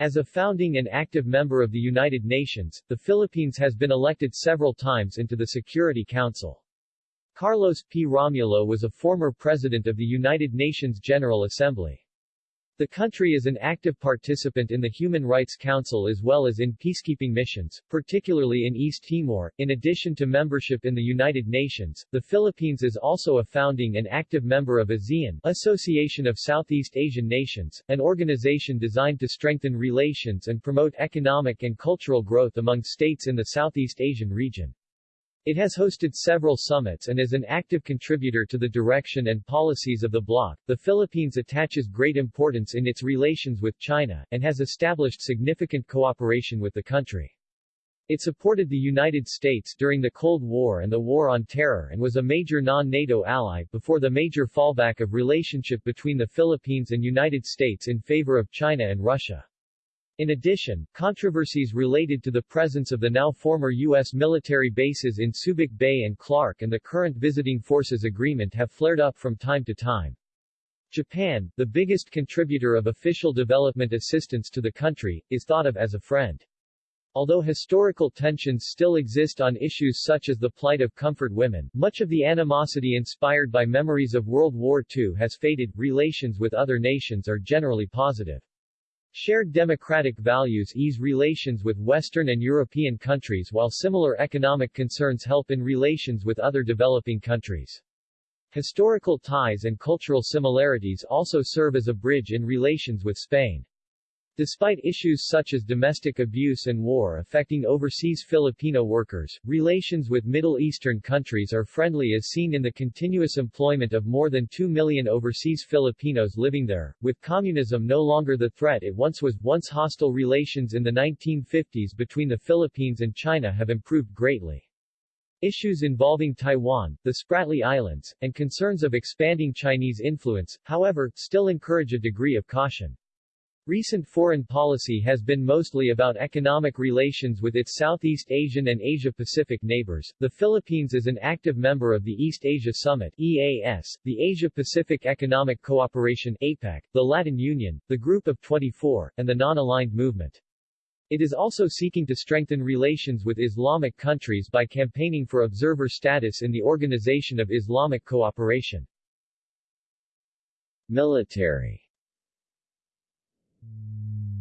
As a founding and active member of the United Nations, the Philippines has been elected several times into the Security Council. Carlos P. Romulo was a former president of the United Nations General Assembly. The country is an active participant in the Human Rights Council as well as in peacekeeping missions, particularly in East Timor. In addition to membership in the United Nations, the Philippines is also a founding and active member of ASEAN, Association of Southeast Asian Nations, an organization designed to strengthen relations and promote economic and cultural growth among states in the Southeast Asian region. It has hosted several summits and is an active contributor to the direction and policies of the bloc. The Philippines attaches great importance in its relations with China, and has established significant cooperation with the country. It supported the United States during the Cold War and the War on Terror and was a major non-NATO ally before the major fallback of relationship between the Philippines and United States in favor of China and Russia. In addition, controversies related to the presence of the now former U.S. military bases in Subic Bay and Clark and the current Visiting Forces Agreement have flared up from time to time. Japan, the biggest contributor of official development assistance to the country, is thought of as a friend. Although historical tensions still exist on issues such as the plight of comfort women, much of the animosity inspired by memories of World War II has faded. Relations with other nations are generally positive. Shared democratic values ease relations with Western and European countries while similar economic concerns help in relations with other developing countries. Historical ties and cultural similarities also serve as a bridge in relations with Spain. Despite issues such as domestic abuse and war affecting overseas Filipino workers, relations with Middle Eastern countries are friendly as seen in the continuous employment of more than 2 million overseas Filipinos living there, with communism no longer the threat it once was. Once hostile relations in the 1950s between the Philippines and China have improved greatly. Issues involving Taiwan, the Spratly Islands, and concerns of expanding Chinese influence, however, still encourage a degree of caution. Recent foreign policy has been mostly about economic relations with its Southeast Asian and Asia-Pacific neighbors. The Philippines is an active member of the East Asia Summit EAS, the Asia-Pacific Economic Cooperation APEC, the Latin Union, the Group of 24, and the Non-Aligned Movement. It is also seeking to strengthen relations with Islamic countries by campaigning for observer status in the Organization of Islamic Cooperation. Military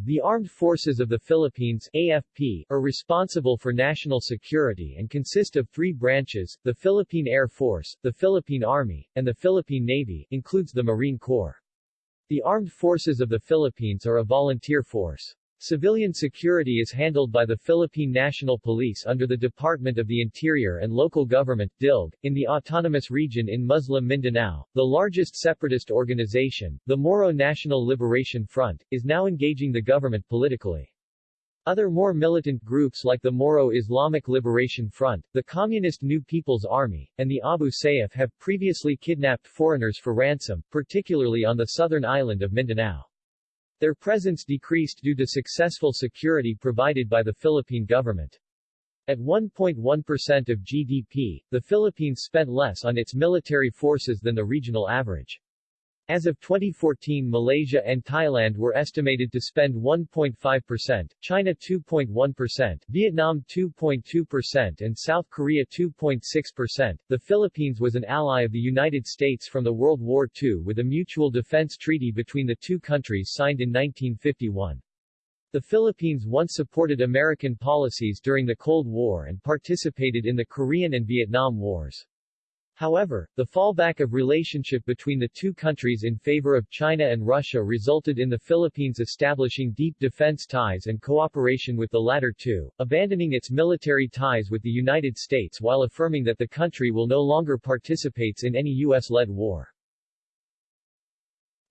the Armed Forces of the Philippines AFP, are responsible for national security and consist of three branches, the Philippine Air Force, the Philippine Army, and the Philippine Navy, includes the Marine Corps. The Armed Forces of the Philippines are a volunteer force. Civilian security is handled by the Philippine National Police under the Department of the Interior and Local Government DILG, in the Autonomous Region in Muslim Mindanao. The largest separatist organization, the Moro National Liberation Front, is now engaging the government politically. Other more militant groups like the Moro Islamic Liberation Front, the Communist New People's Army, and the Abu Sayyaf have previously kidnapped foreigners for ransom, particularly on the southern island of Mindanao. Their presence decreased due to successful security provided by the Philippine government. At 1.1% of GDP, the Philippines spent less on its military forces than the regional average. As of 2014 Malaysia and Thailand were estimated to spend 1.5%, China 2.1%, Vietnam 2.2% and South Korea 2.6%. The Philippines was an ally of the United States from the World War II with a mutual defense treaty between the two countries signed in 1951. The Philippines once supported American policies during the Cold War and participated in the Korean and Vietnam Wars. However, the fallback of relationship between the two countries in favor of China and Russia resulted in the Philippines establishing deep defense ties and cooperation with the latter two, abandoning its military ties with the United States while affirming that the country will no longer participates in any U.S.-led war.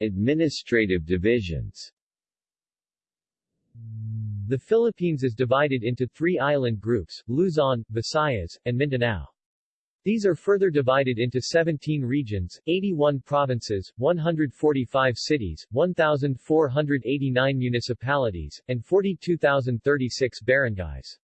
Administrative divisions The Philippines is divided into three island groups, Luzon, Visayas, and Mindanao. These are further divided into 17 regions, 81 provinces, 145 cities, 1,489 municipalities, and 42,036 barangays.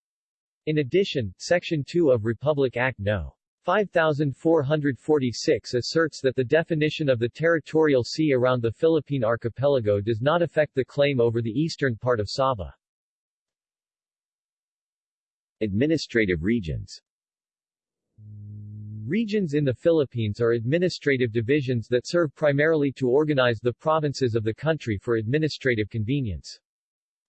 In addition, Section 2 of Republic Act No. 5446 asserts that the definition of the territorial sea around the Philippine archipelago does not affect the claim over the eastern part of Sabah. Administrative regions Regions in the Philippines are administrative divisions that serve primarily to organize the provinces of the country for administrative convenience.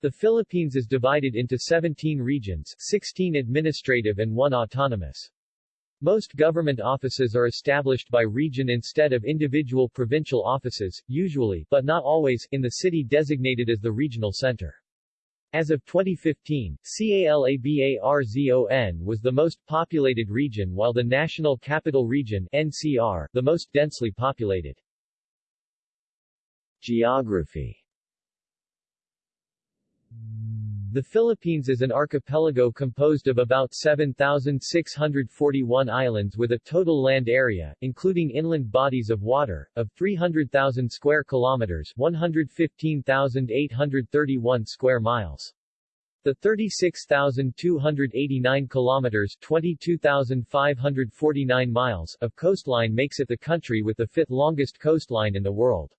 The Philippines is divided into 17 regions, 16 administrative and 1 autonomous. Most government offices are established by region instead of individual provincial offices, usually but not always in the city designated as the regional center. As of 2015, CALABARZON was the most populated region while the National Capital Region NCR, the most densely populated. Geography The Philippines is an archipelago composed of about 7,641 islands with a total land area, including inland bodies of water, of 300,000 square kilometers 115,831 square miles. The 36,289 kilometers 22,549 miles of coastline makes it the country with the fifth longest coastline in the world.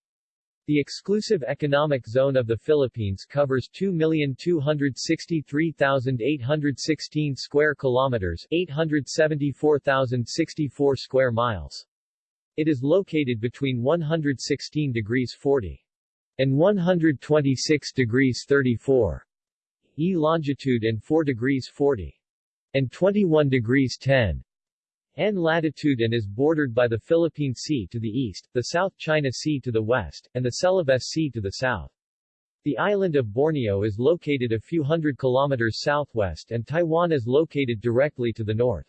The exclusive economic zone of the Philippines covers 2,263,816 square kilometers, 874,064 square miles. It is located between 116 degrees 40 and 126 degrees 34 E longitude and 4 degrees 40 and 21 degrees 10 N latitude and is bordered by the Philippine Sea to the east, the South China Sea to the west, and the Celebes Sea to the south. The island of Borneo is located a few hundred kilometers southwest and Taiwan is located directly to the north.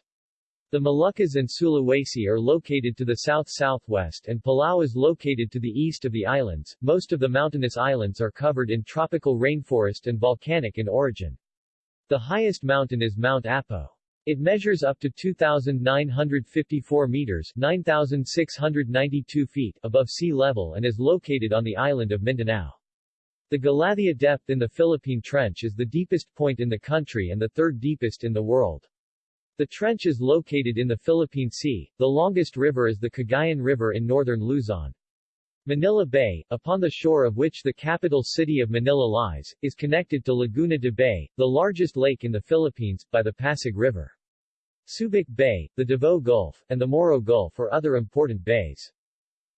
The Moluccas and Sulawesi are located to the south-southwest and Palau is located to the east of the islands. Most of the mountainous islands are covered in tropical rainforest and volcanic in origin. The highest mountain is Mount Apo. It measures up to 2,954 meters 9,692 feet above sea level and is located on the island of Mindanao. The Galathea depth in the Philippine Trench is the deepest point in the country and the third deepest in the world. The trench is located in the Philippine Sea. The longest river is the Cagayan River in northern Luzon. Manila Bay, upon the shore of which the capital city of Manila lies, is connected to Laguna de Bay, the largest lake in the Philippines, by the Pasig River. Subic Bay, the Davao Gulf, and the Moro Gulf are other important bays.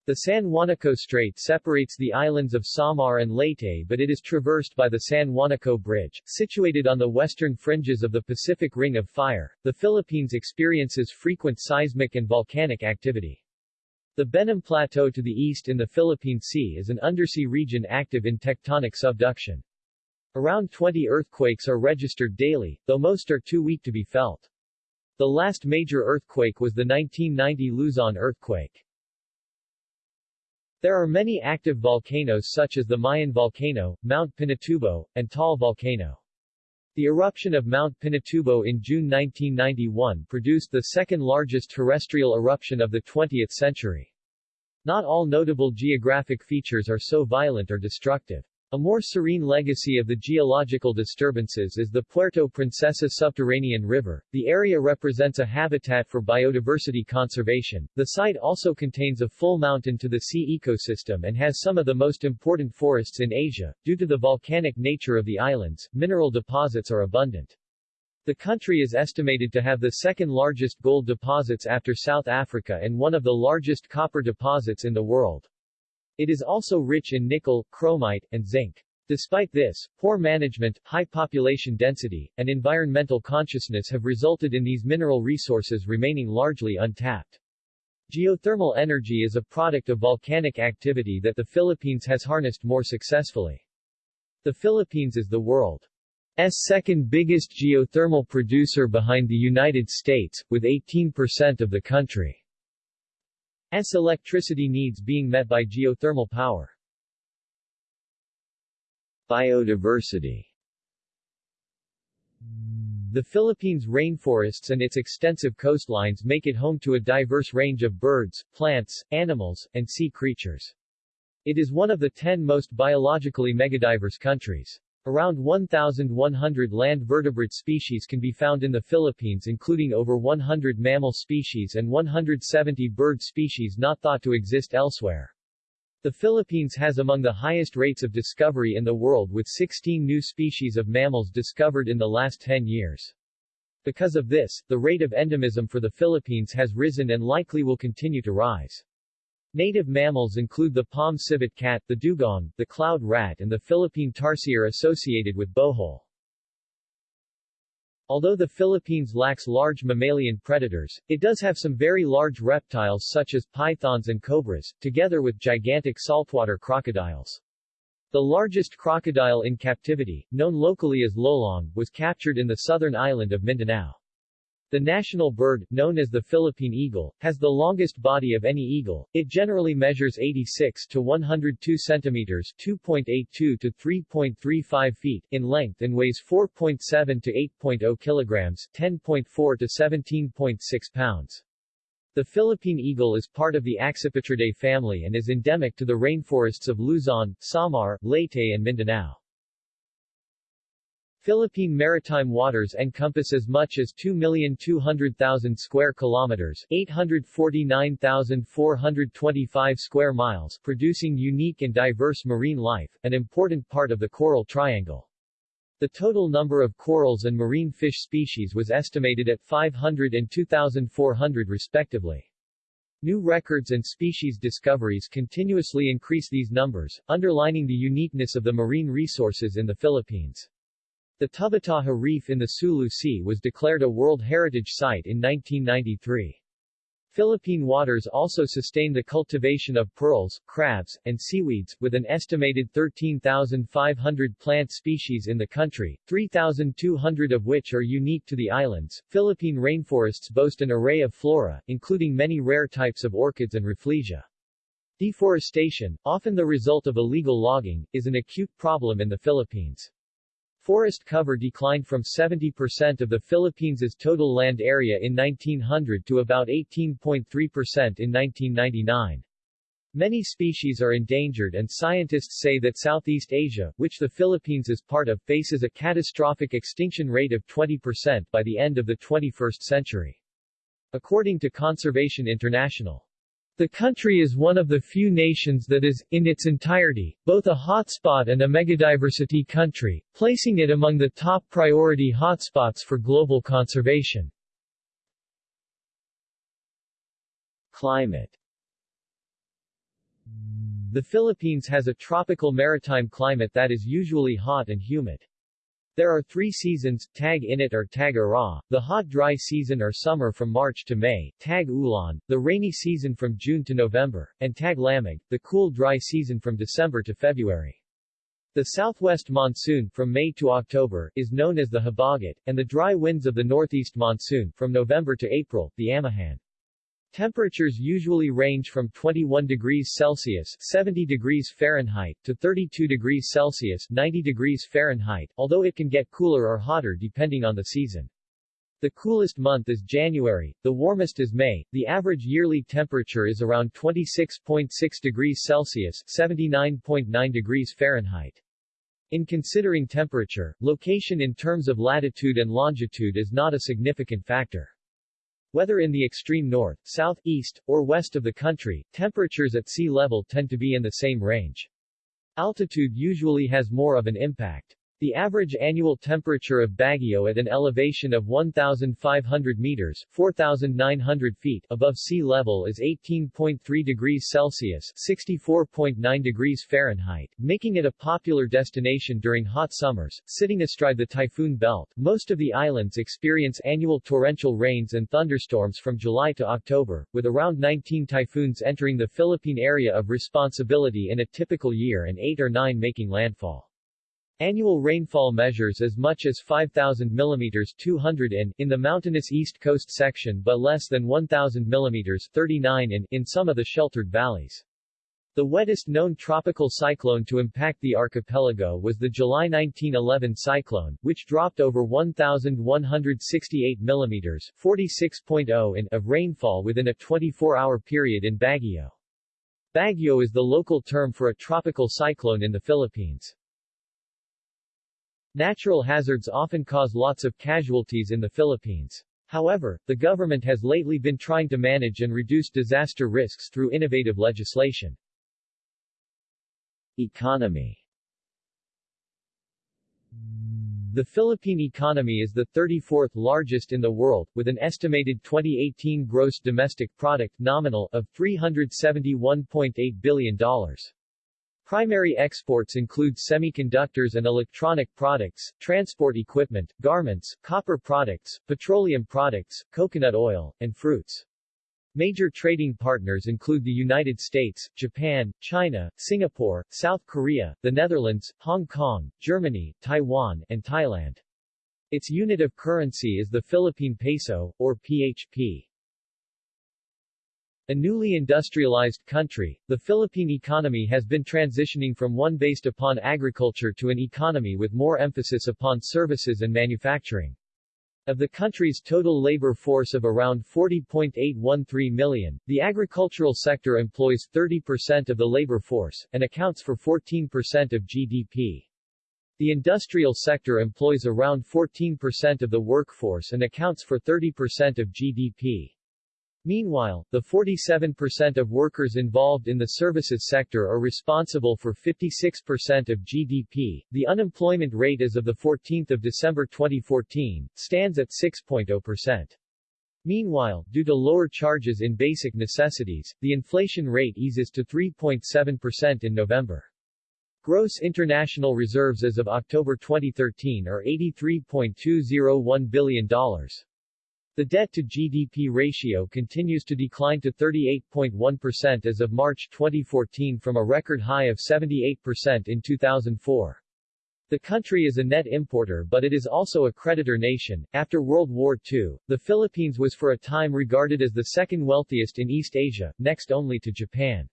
The San Juanico Strait separates the islands of Samar and Leyte but it is traversed by the San Juanico Bridge, situated on the western fringes of the Pacific Ring of Fire. The Philippines experiences frequent seismic and volcanic activity. The Benham Plateau to the east in the Philippine Sea is an undersea region active in tectonic subduction. Around 20 earthquakes are registered daily, though most are too weak to be felt. The last major earthquake was the 1990 Luzon earthquake. There are many active volcanoes such as the Mayon volcano, Mount Pinatubo, and Taal volcano. The eruption of Mount Pinatubo in June 1991 produced the second largest terrestrial eruption of the 20th century. Not all notable geographic features are so violent or destructive. A more serene legacy of the geological disturbances is the Puerto Princesa subterranean river. The area represents a habitat for biodiversity conservation. The site also contains a full mountain to the sea ecosystem and has some of the most important forests in Asia. Due to the volcanic nature of the islands, mineral deposits are abundant. The country is estimated to have the second largest gold deposits after South Africa and one of the largest copper deposits in the world. It is also rich in nickel, chromite, and zinc. Despite this, poor management, high population density, and environmental consciousness have resulted in these mineral resources remaining largely untapped. Geothermal energy is a product of volcanic activity that the Philippines has harnessed more successfully. The Philippines is the world's second biggest geothermal producer behind the United States, with 18% of the country. S electricity needs being met by geothermal power. Biodiversity The Philippines' rainforests and its extensive coastlines make it home to a diverse range of birds, plants, animals, and sea creatures. It is one of the ten most biologically megadiverse countries. Around 1,100 land vertebrate species can be found in the Philippines including over 100 mammal species and 170 bird species not thought to exist elsewhere. The Philippines has among the highest rates of discovery in the world with 16 new species of mammals discovered in the last 10 years. Because of this, the rate of endemism for the Philippines has risen and likely will continue to rise. Native mammals include the palm civet cat, the dugong, the cloud rat and the Philippine tarsier associated with bohol. Although the Philippines lacks large mammalian predators, it does have some very large reptiles such as pythons and cobras, together with gigantic saltwater crocodiles. The largest crocodile in captivity, known locally as lolong, was captured in the southern island of Mindanao. The national bird, known as the Philippine eagle, has the longest body of any eagle. It generally measures 86 to 102 centimeters, 2.82 to 3.35 feet in length and weighs 4.7 to 8.0 kilograms, 10.4 to 17.6 pounds. The Philippine eagle is part of the Accipitridae family and is endemic to the rainforests of Luzon, Samar, Leyte and Mindanao. Philippine maritime waters encompass as much as 2,200,000 square kilometers, 849,425 square miles, producing unique and diverse marine life, an important part of the coral triangle. The total number of corals and marine fish species was estimated at 500 and 2,400 respectively. New records and species discoveries continuously increase these numbers, underlining the uniqueness of the marine resources in the Philippines. The Tubataha Reef in the Sulu Sea was declared a World Heritage Site in 1993. Philippine waters also sustain the cultivation of pearls, crabs, and seaweeds, with an estimated 13,500 plant species in the country, 3,200 of which are unique to the islands. Philippine rainforests boast an array of flora, including many rare types of orchids and rafflesia. Deforestation, often the result of illegal logging, is an acute problem in the Philippines. Forest cover declined from 70% of the Philippines' total land area in 1900 to about 18.3% in 1999. Many species are endangered and scientists say that Southeast Asia, which the Philippines is part of, faces a catastrophic extinction rate of 20% by the end of the 21st century. According to Conservation International. The country is one of the few nations that is, in its entirety, both a hotspot and a megadiversity country, placing it among the top priority hotspots for global conservation. Climate The Philippines has a tropical maritime climate that is usually hot and humid. There are three seasons, Tag-Init or Tag-Ara, the hot dry season or summer from March to May, Tag-Ulan, the rainy season from June to November, and Tag-Lamig, the cool dry season from December to February. The southwest monsoon, from May to October, is known as the Habagat, and the dry winds of the northeast monsoon, from November to April, the Amihan. Temperatures usually range from 21 degrees Celsius 70 degrees Fahrenheit to 32 degrees Celsius 90 degrees Fahrenheit, although it can get cooler or hotter depending on the season. The coolest month is January, the warmest is May. The average yearly temperature is around 26.6 degrees Celsius 79.9 degrees Fahrenheit. In considering temperature, location in terms of latitude and longitude is not a significant factor. Whether in the extreme north, south, east, or west of the country, temperatures at sea level tend to be in the same range. Altitude usually has more of an impact. The average annual temperature of Baguio at an elevation of 1,500 meters 4,900 feet above sea level is 18.3 degrees Celsius 64.9 degrees Fahrenheit, making it a popular destination during hot summers. Sitting astride the typhoon belt, most of the islands experience annual torrential rains and thunderstorms from July to October, with around 19 typhoons entering the Philippine area of responsibility in a typical year and 8 or 9 making landfall. Annual rainfall measures as much as 5,000 mm 200 in, in the mountainous east coast section but less than 1,000 mm 39 in, in some of the sheltered valleys. The wettest known tropical cyclone to impact the archipelago was the July 1911 cyclone, which dropped over 1,168 mm 46.0 in of rainfall within a 24-hour period in Baguio. Baguio is the local term for a tropical cyclone in the Philippines. Natural hazards often cause lots of casualties in the Philippines. However, the government has lately been trying to manage and reduce disaster risks through innovative legislation. Economy The Philippine economy is the 34th largest in the world, with an estimated 2018 gross domestic product nominal of $371.8 billion. Primary exports include semiconductors and electronic products, transport equipment, garments, copper products, petroleum products, coconut oil, and fruits. Major trading partners include the United States, Japan, China, Singapore, South Korea, the Netherlands, Hong Kong, Germany, Taiwan, and Thailand. Its unit of currency is the Philippine peso, or PHP. A newly industrialized country, the Philippine economy has been transitioning from one based upon agriculture to an economy with more emphasis upon services and manufacturing. Of the country's total labor force of around 40.813 million, the agricultural sector employs 30% of the labor force, and accounts for 14% of GDP. The industrial sector employs around 14% of the workforce and accounts for 30% of GDP. Meanwhile, the 47% of workers involved in the services sector are responsible for 56% of GDP. The unemployment rate as of the 14th of December 2014 stands at 6.0%. Meanwhile, due to lower charges in basic necessities, the inflation rate eases to 3.7% in November. Gross international reserves as of October 2013 are $83.201 billion. The debt-to-GDP ratio continues to decline to 38.1% as of March 2014 from a record high of 78% in 2004. The country is a net importer but it is also a creditor nation. After World War II, the Philippines was for a time regarded as the second wealthiest in East Asia, next only to Japan.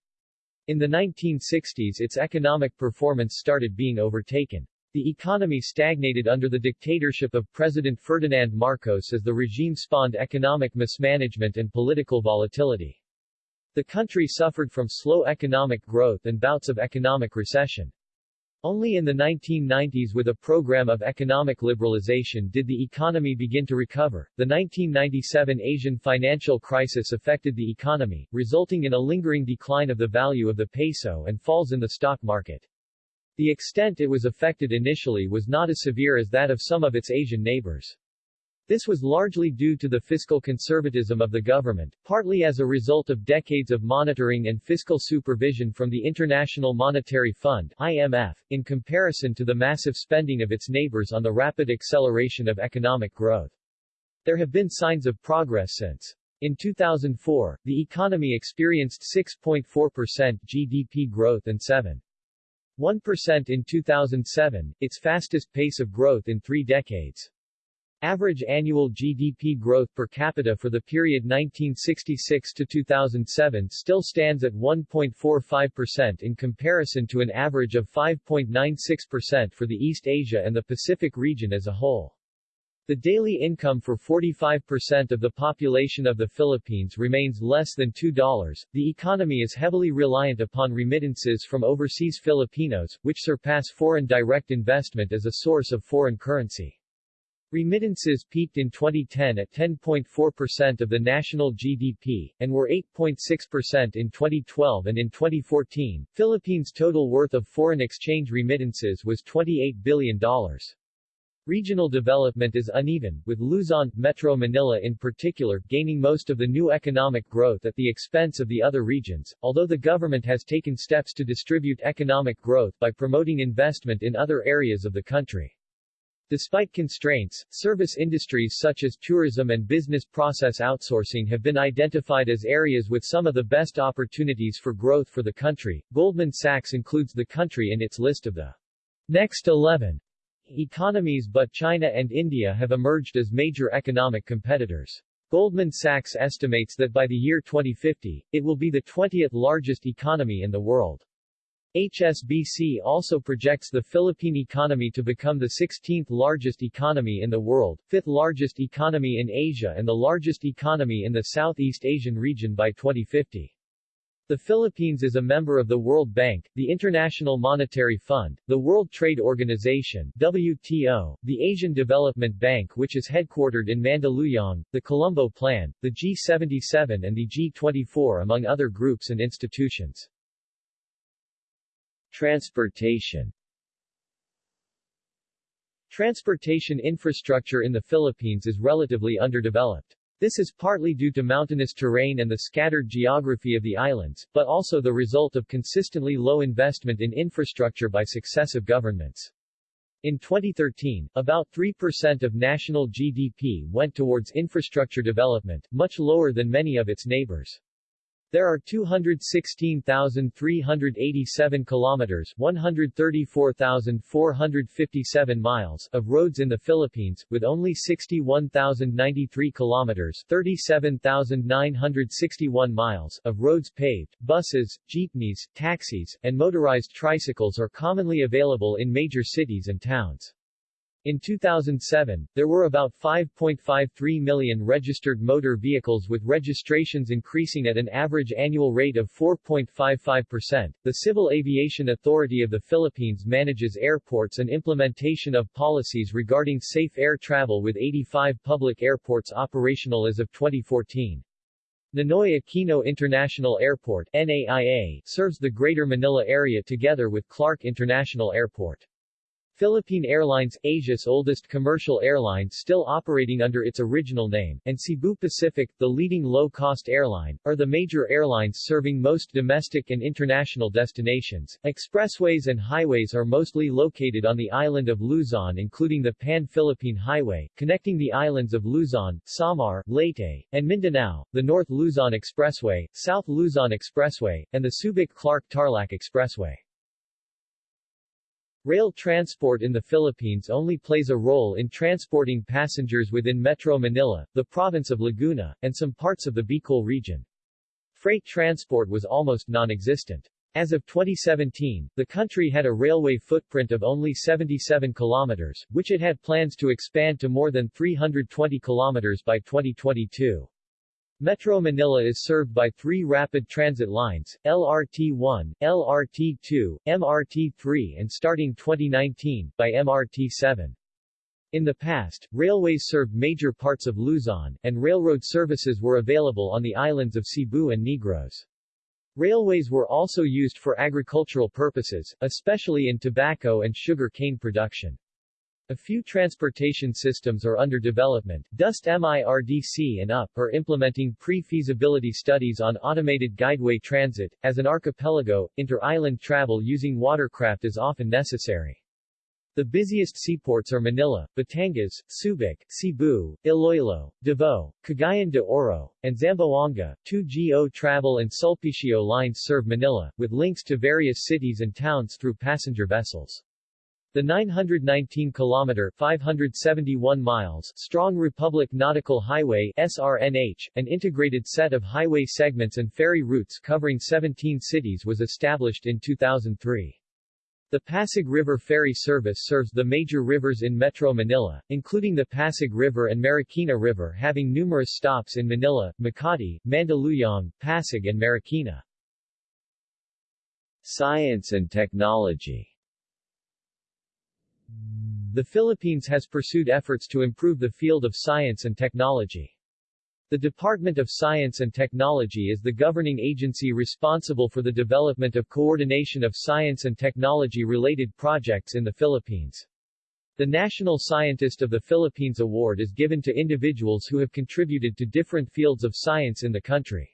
In the 1960s its economic performance started being overtaken. The economy stagnated under the dictatorship of President Ferdinand Marcos as the regime spawned economic mismanagement and political volatility. The country suffered from slow economic growth and bouts of economic recession. Only in the 1990s with a program of economic liberalization did the economy begin to recover. The 1997 Asian financial crisis affected the economy, resulting in a lingering decline of the value of the peso and falls in the stock market. The extent it was affected initially was not as severe as that of some of its Asian neighbors. This was largely due to the fiscal conservatism of the government, partly as a result of decades of monitoring and fiscal supervision from the International Monetary Fund IMF, in comparison to the massive spending of its neighbors on the rapid acceleration of economic growth. There have been signs of progress since. In 2004, the economy experienced 6.4% GDP growth and 7. 1% in 2007, its fastest pace of growth in three decades. Average annual GDP growth per capita for the period 1966 to 2007 still stands at 1.45% in comparison to an average of 5.96% for the East Asia and the Pacific region as a whole. The daily income for 45% of the population of the Philippines remains less than $2. The economy is heavily reliant upon remittances from overseas Filipinos, which surpass foreign direct investment as a source of foreign currency. Remittances peaked in 2010 at 10.4% of the national GDP, and were 8.6% in 2012 and in 2014, Philippines' total worth of foreign exchange remittances was $28 billion. Regional development is uneven, with Luzon, Metro Manila in particular, gaining most of the new economic growth at the expense of the other regions, although the government has taken steps to distribute economic growth by promoting investment in other areas of the country. Despite constraints, service industries such as tourism and business process outsourcing have been identified as areas with some of the best opportunities for growth for the country. Goldman Sachs includes the country in its list of the next 11 economies but China and India have emerged as major economic competitors. Goldman Sachs estimates that by the year 2050, it will be the 20th largest economy in the world. HSBC also projects the Philippine economy to become the 16th largest economy in the world, 5th largest economy in Asia and the largest economy in the Southeast Asian region by 2050. The Philippines is a member of the World Bank, the International Monetary Fund, the World Trade Organization WTO, the Asian Development Bank which is headquartered in Mandaluyong, the Colombo Plan, the G77 and the G24 among other groups and institutions. Transportation Transportation infrastructure in the Philippines is relatively underdeveloped. This is partly due to mountainous terrain and the scattered geography of the islands, but also the result of consistently low investment in infrastructure by successive governments. In 2013, about 3% of national GDP went towards infrastructure development, much lower than many of its neighbors. There are 216,387 kilometers 134,457 miles of roads in the Philippines, with only 61,093 kilometers 37,961 miles of roads paved. Buses, jeepneys, taxis, and motorized tricycles are commonly available in major cities and towns. In 2007, there were about 5.53 million registered motor vehicles with registrations increasing at an average annual rate of 4.55%. The Civil Aviation Authority of the Philippines manages airports and implementation of policies regarding safe air travel with 85 public airports operational as of 2014. Ninoy Aquino International Airport NAIA serves the Greater Manila area together with Clark International Airport. Philippine Airlines, Asia's oldest commercial airline still operating under its original name, and Cebu Pacific, the leading low-cost airline, are the major airlines serving most domestic and international destinations. Expressways and highways are mostly located on the island of Luzon including the Pan-Philippine Highway, connecting the islands of Luzon, Samar, Leyte, and Mindanao, the North Luzon Expressway, South Luzon Expressway, and the Subic-Clark-Tarlac Expressway. Rail transport in the Philippines only plays a role in transporting passengers within Metro Manila, the province of Laguna, and some parts of the Bicol region. Freight transport was almost non-existent. As of 2017, the country had a railway footprint of only 77 kilometers, which it had plans to expand to more than 320 kilometers by 2022. Metro Manila is served by three rapid transit lines, LRT-1, LRT-2, MRT-3 and starting 2019, by MRT-7. In the past, railways served major parts of Luzon, and railroad services were available on the islands of Cebu and Negros. Railways were also used for agricultural purposes, especially in tobacco and sugar cane production. A few transportation systems are under development. DOST MIRDC and UP are implementing pre-feasibility studies on automated guideway transit. As an archipelago, inter-island travel using watercraft is often necessary. The busiest seaports are Manila, Batangas, Subic, Cebu, Iloilo, Davao, Cagayan de Oro, and Zamboanga. 2GO Travel and Sulpicio lines serve Manila, with links to various cities and towns through passenger vessels. The 919-kilometer (571 miles) strong Republic Nautical Highway (SRNH), an integrated set of highway segments and ferry routes covering 17 cities was established in 2003. The Pasig River Ferry Service serves the major rivers in Metro Manila, including the Pasig River and Marikina River having numerous stops in Manila, Makati, Mandaluyong, Pasig and Marikina. Science and technology the Philippines has pursued efforts to improve the field of science and technology. The Department of Science and Technology is the governing agency responsible for the development of coordination of science and technology-related projects in the Philippines. The National Scientist of the Philippines Award is given to individuals who have contributed to different fields of science in the country.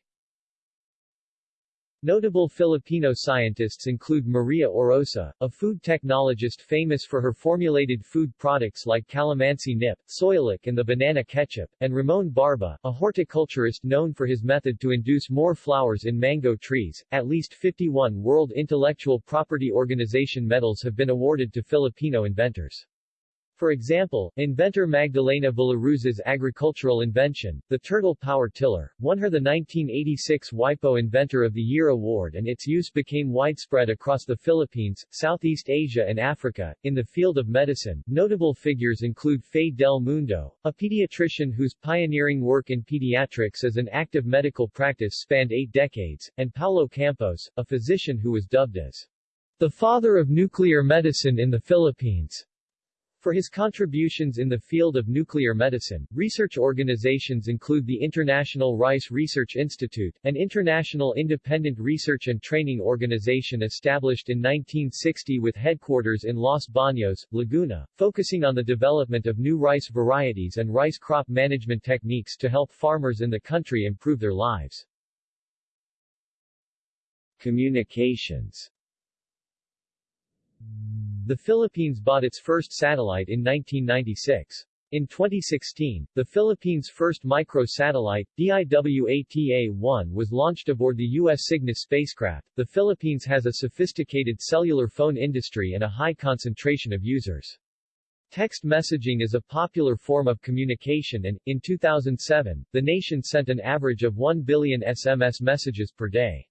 Notable Filipino scientists include Maria Orosa, a food technologist famous for her formulated food products like calamansi nip, soyalac and the banana ketchup, and Ramon Barba, a horticulturist known for his method to induce more flowers in mango trees. At least 51 World Intellectual Property Organization medals have been awarded to Filipino inventors. For example, inventor Magdalena Villaruz's agricultural invention, the turtle power tiller, won her the 1986 WIPO Inventor of the Year award and its use became widespread across the Philippines, Southeast Asia and Africa. In the field of medicine, notable figures include Fe del Mundo, a pediatrician whose pioneering work in pediatrics as an active medical practice spanned eight decades, and Paulo Campos, a physician who was dubbed as the father of nuclear medicine in the Philippines. For his contributions in the field of nuclear medicine, research organizations include the International Rice Research Institute, an international independent research and training organization established in 1960 with headquarters in Los Baños, Laguna, focusing on the development of new rice varieties and rice crop management techniques to help farmers in the country improve their lives. Communications the Philippines bought its first satellite in 1996. In 2016, the Philippines' first micro-satellite, DIWATA-1 was launched aboard the U.S. Cygnus spacecraft. The Philippines has a sophisticated cellular phone industry and a high concentration of users. Text messaging is a popular form of communication and, in 2007, the nation sent an average of 1 billion SMS messages per day.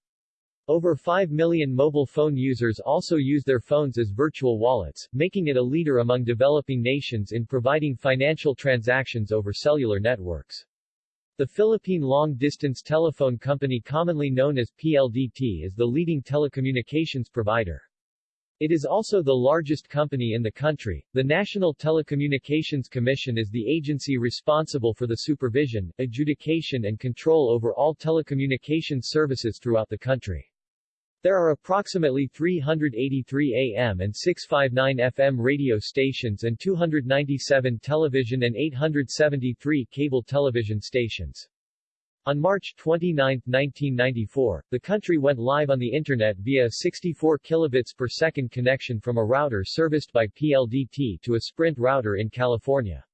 Over 5 million mobile phone users also use their phones as virtual wallets, making it a leader among developing nations in providing financial transactions over cellular networks. The Philippine long-distance telephone company commonly known as PLDT is the leading telecommunications provider. It is also the largest company in the country. The National Telecommunications Commission is the agency responsible for the supervision, adjudication and control over all telecommunications services throughout the country. There are approximately 383 AM and 659 FM radio stations and 297 television and 873 cable television stations. On March 29, 1994, the country went live on the Internet via a 64 kilobits per second connection from a router serviced by PLDT to a Sprint router in California.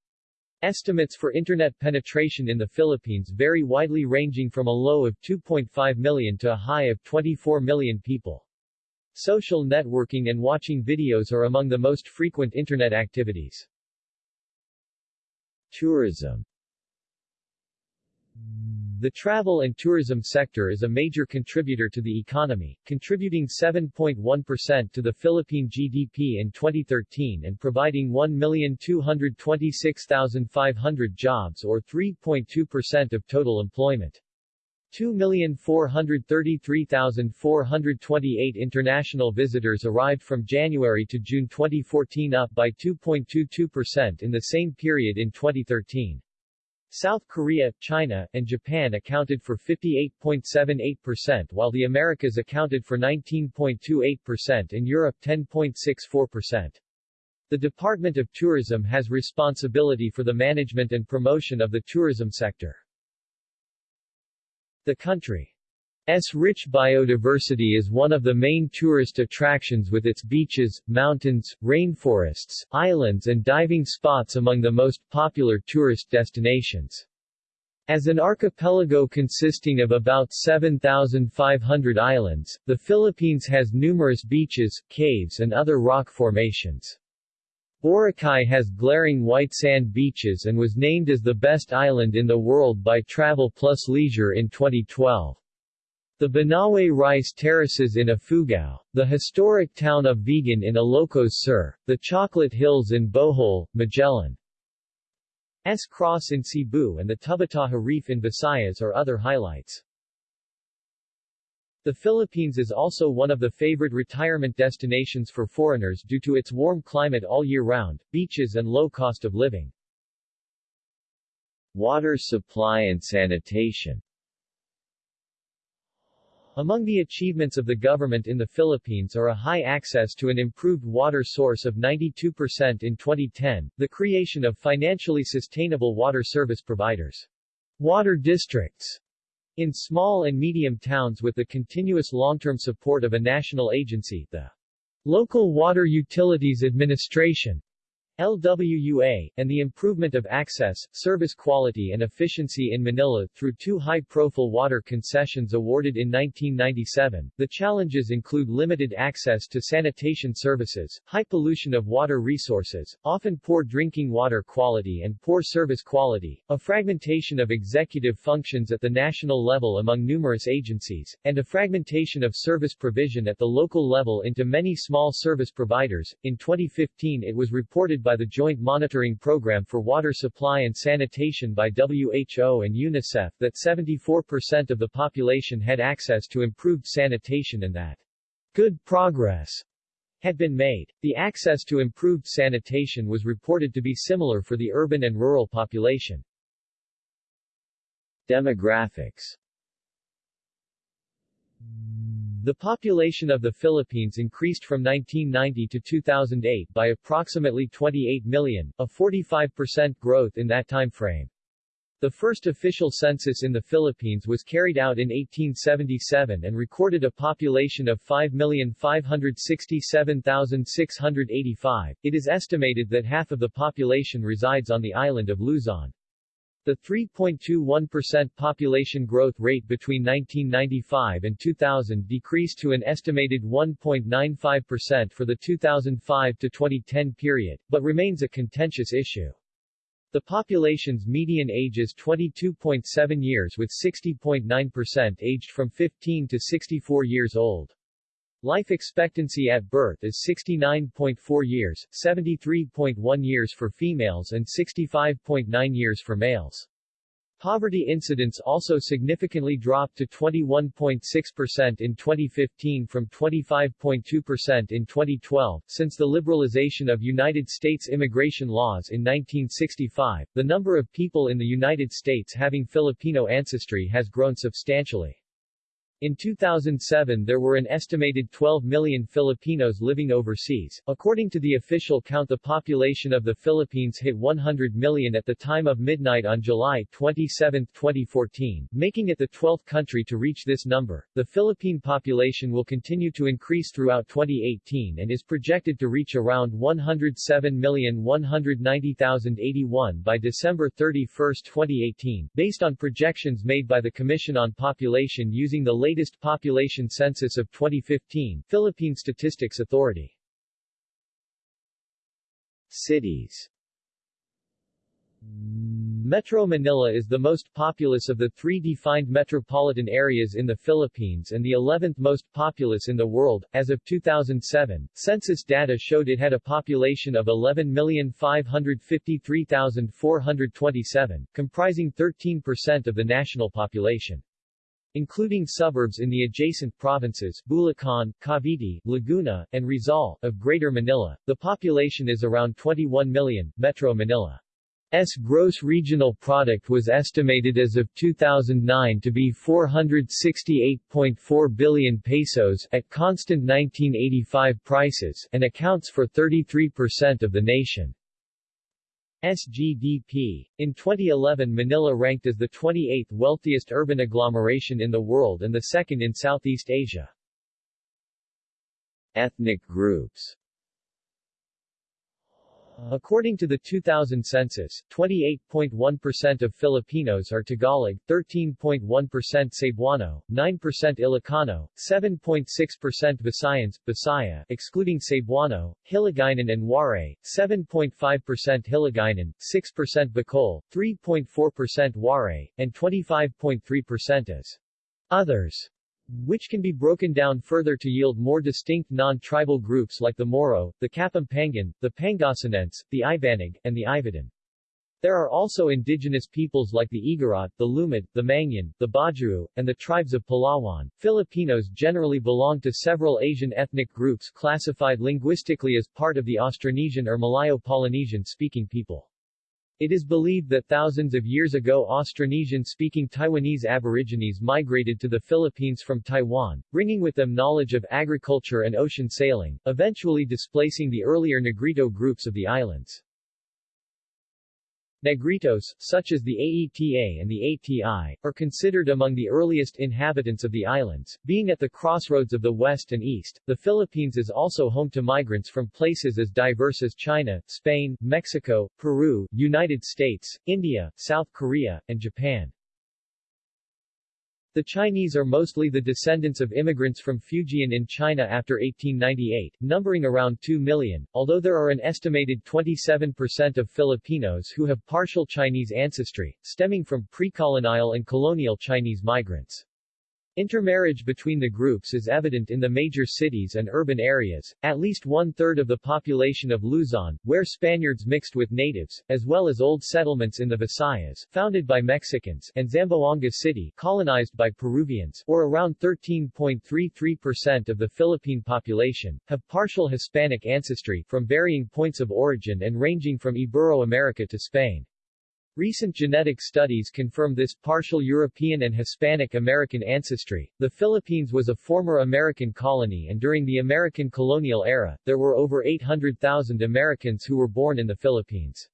Estimates for Internet penetration in the Philippines vary widely ranging from a low of 2.5 million to a high of 24 million people. Social networking and watching videos are among the most frequent Internet activities. Tourism the travel and tourism sector is a major contributor to the economy, contributing 7.1% to the Philippine GDP in 2013 and providing 1,226,500 jobs or 3.2% of total employment. 2,433,428 international visitors arrived from January to June 2014 up by 2.22% in the same period in 2013. South Korea, China, and Japan accounted for 58.78% while the Americas accounted for 19.28% and Europe 10.64%. The Department of Tourism has responsibility for the management and promotion of the tourism sector. The country S rich biodiversity is one of the main tourist attractions with its beaches, mountains, rainforests, islands and diving spots among the most popular tourist destinations. As an archipelago consisting of about 7,500 islands, the Philippines has numerous beaches, caves and other rock formations. Boracay has glaring white sand beaches and was named as the best island in the world by Travel Plus Leisure in 2012. The Banawe rice terraces in Ifugao, the historic town of Vigan in Ilocos Sur, the Chocolate Hills in Bohol, Magellan, S. Cross in Cebu and the Tubataha Reef in Visayas are other highlights. The Philippines is also one of the favorite retirement destinations for foreigners due to its warm climate all year round, beaches and low cost of living. Water supply and sanitation among the achievements of the government in the Philippines are a high access to an improved water source of 92% in 2010, the creation of financially sustainable water service providers. Water districts in small and medium towns with the continuous long-term support of a national agency, the Local Water Utilities Administration, LWUA, and the improvement of access, service quality and efficiency in Manila through two high-profile water concessions awarded in 1997. The challenges include limited access to sanitation services, high pollution of water resources, often poor drinking water quality and poor service quality, a fragmentation of executive functions at the national level among numerous agencies, and a fragmentation of service provision at the local level into many small service providers. In 2015 it was reported by the Joint Monitoring Program for Water Supply and Sanitation by WHO and UNICEF that 74% of the population had access to improved sanitation and that good progress had been made. The access to improved sanitation was reported to be similar for the urban and rural population. Demographics the population of the Philippines increased from 1990 to 2008 by approximately 28 million, a 45% growth in that time frame. The first official census in the Philippines was carried out in 1877 and recorded a population of 5,567,685. It is estimated that half of the population resides on the island of Luzon. The 3.21% population growth rate between 1995 and 2000 decreased to an estimated 1.95% for the 2005 to 2010 period, but remains a contentious issue. The population's median age is 22.7 years with 60.9% aged from 15 to 64 years old. Life expectancy at birth is 69.4 years, 73.1 years for females and 65.9 years for males. Poverty incidence also significantly dropped to 21.6% in 2015 from 25.2% in 2012. Since the liberalization of United States immigration laws in 1965, the number of people in the United States having Filipino ancestry has grown substantially. In 2007 there were an estimated 12 million Filipinos living overseas. According to the official count the population of the Philippines hit 100 million at the time of midnight on July 27, 2014, making it the 12th country to reach this number. The Philippine population will continue to increase throughout 2018 and is projected to reach around 107,190,081 by December 31, 2018, based on projections made by the Commission on Population using the latest population census of 2015, Philippine Statistics Authority. Cities Metro Manila is the most populous of the three defined metropolitan areas in the Philippines and the 11th most populous in the world. As of 2007, census data showed it had a population of 11,553,427, comprising 13% of the national population including suburbs in the adjacent provinces Bulacan, Cavite, Laguna, and Rizal of Greater Manila. The population is around 21 million. Metro Manila's gross regional product was estimated as of 2009 to be 468.4 billion pesos at constant 1985 prices and accounts for 33% of the nation. SGDP. In 2011 Manila ranked as the 28th wealthiest urban agglomeration in the world and the second in Southeast Asia. Ethnic groups According to the 2000 census, 28.1% of Filipinos are Tagalog, 13.1% Cebuano, 9% Ilocano, 7.6% Visayans, Bisaya excluding Cebuano, Hiligaynon and Waray, 7.5% Hiligaynon, 6% Bicol, 3.4% Waray, and 25.3% as others which can be broken down further to yield more distinct non-tribal groups like the Moro, the Kapampangan, the Pangasinense, the Ibanag, and the Ivatan. There are also indigenous peoples like the Igorot, the Lumad, the Mangyan, the Bajau, and the tribes of Palawan. Filipinos generally belong to several Asian ethnic groups classified linguistically as part of the Austronesian or Malayo-Polynesian speaking people. It is believed that thousands of years ago Austronesian-speaking Taiwanese aborigines migrated to the Philippines from Taiwan, bringing with them knowledge of agriculture and ocean sailing, eventually displacing the earlier Negrito groups of the islands. Negritos, such as the AETA and the ATI, are considered among the earliest inhabitants of the islands. Being at the crossroads of the West and East, the Philippines is also home to migrants from places as diverse as China, Spain, Mexico, Peru, United States, India, South Korea, and Japan. The Chinese are mostly the descendants of immigrants from Fujian in China after 1898, numbering around 2 million, although there are an estimated 27% of Filipinos who have partial Chinese ancestry, stemming from pre-colonial and colonial Chinese migrants. Intermarriage between the groups is evident in the major cities and urban areas, at least one-third of the population of Luzon, where Spaniards mixed with natives, as well as old settlements in the Visayas, founded by Mexicans, and Zamboanga City, colonized by Peruvians, or around 13.33% of the Philippine population, have partial Hispanic ancestry, from varying points of origin and ranging from Ibero-America to Spain. Recent genetic studies confirm this partial European and Hispanic American ancestry. The Philippines was a former American colony and during the American colonial era, there were over 800,000 Americans who were born in the Philippines.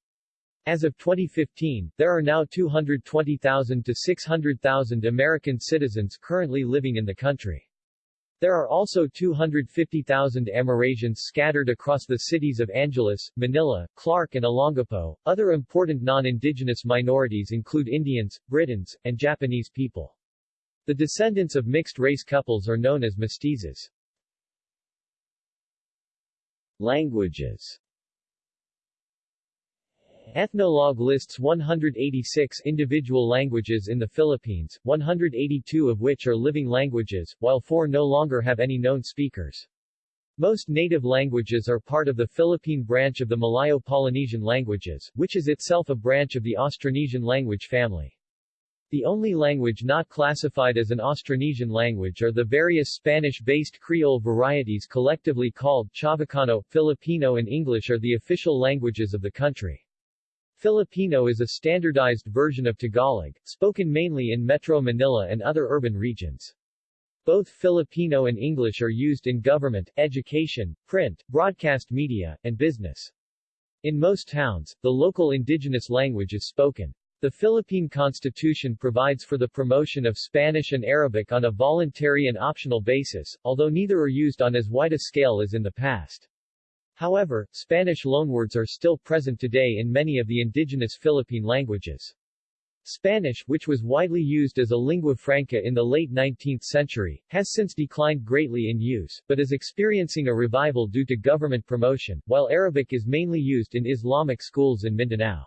As of 2015, there are now 220,000 to 600,000 American citizens currently living in the country. There are also 250,000 Amerasians scattered across the cities of Angeles, Manila, Clark and Olongapo. Other important non-indigenous minorities include Indians, Britons, and Japanese people. The descendants of mixed-race couples are known as mestizos. Languages Ethnologue lists 186 individual languages in the Philippines, 182 of which are living languages, while four no longer have any known speakers. Most native languages are part of the Philippine branch of the Malayo-Polynesian languages, which is itself a branch of the Austronesian language family. The only language not classified as an Austronesian language are the various Spanish-based Creole varieties collectively called Chavacano, Filipino and English are the official languages of the country. Filipino is a standardized version of Tagalog, spoken mainly in Metro Manila and other urban regions. Both Filipino and English are used in government, education, print, broadcast media, and business. In most towns, the local indigenous language is spoken. The Philippine Constitution provides for the promotion of Spanish and Arabic on a voluntary and optional basis, although neither are used on as wide a scale as in the past. However, Spanish loanwords are still present today in many of the indigenous Philippine languages. Spanish, which was widely used as a lingua franca in the late 19th century, has since declined greatly in use, but is experiencing a revival due to government promotion, while Arabic is mainly used in Islamic schools in Mindanao.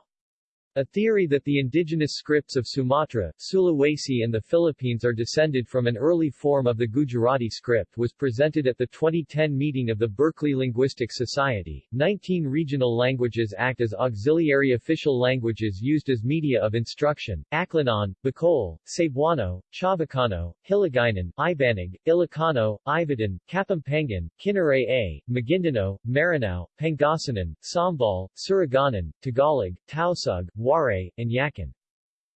A theory that the indigenous scripts of Sumatra, Sulawesi and the Philippines are descended from an early form of the Gujarati script was presented at the 2010 meeting of the Berkeley Linguistic Society. 19 regional languages act as auxiliary official languages used as media of instruction, Aklanon, Bicol, Cebuano, Chavacano, Hiligaynon, Ibanag, Ilocano, Ivatan, Kapampangan, Kinaray-a, Maguindanao, Maranao, Pangasinan, Sambal, Surigaonon, Tagalog, Tausug, Waray, and Yakan.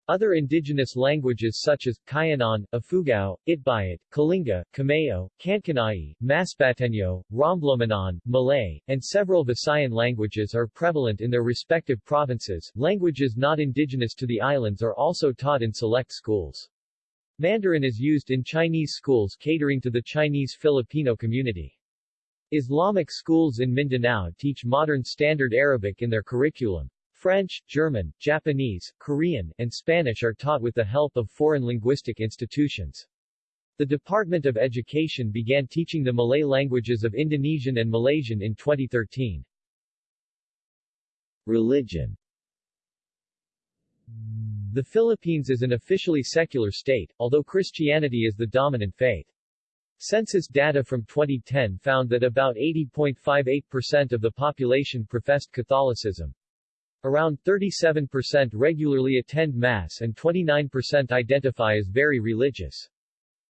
Other indigenous languages such as Cuyonon, Ifugao, Itbayat, Kalinga, Kamayo, Kankanai, Masbateño, Romblomanon, Malay, and several Visayan languages are prevalent in their respective provinces. Languages not indigenous to the islands are also taught in select schools. Mandarin is used in Chinese schools catering to the Chinese Filipino community. Islamic schools in Mindanao teach modern Standard Arabic in their curriculum. French, German, Japanese, Korean, and Spanish are taught with the help of foreign linguistic institutions. The Department of Education began teaching the Malay languages of Indonesian and Malaysian in 2013. Religion The Philippines is an officially secular state, although Christianity is the dominant faith. Census data from 2010 found that about 80.58% of the population professed Catholicism. Around 37% regularly attend Mass and 29% identify as very religious.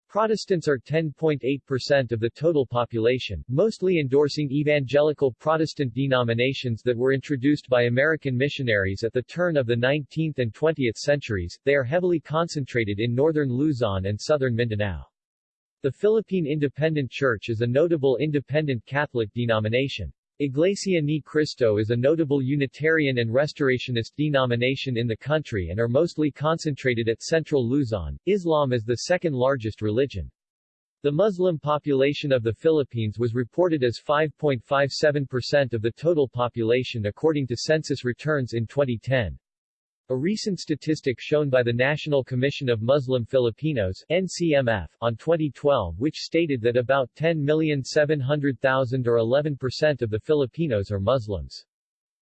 Protestants are 10.8% of the total population, mostly endorsing evangelical Protestant denominations that were introduced by American missionaries at the turn of the 19th and 20th centuries. They are heavily concentrated in northern Luzon and southern Mindanao. The Philippine Independent Church is a notable independent Catholic denomination. Iglesia Ni Cristo is a notable Unitarian and Restorationist denomination in the country and are mostly concentrated at central Luzon. Islam is the second largest religion. The Muslim population of the Philippines was reported as 5.57% of the total population according to census returns in 2010. A recent statistic shown by the National Commission of Muslim Filipinos NCMF, on 2012 which stated that about 10,700,000 or 11% of the Filipinos are Muslims.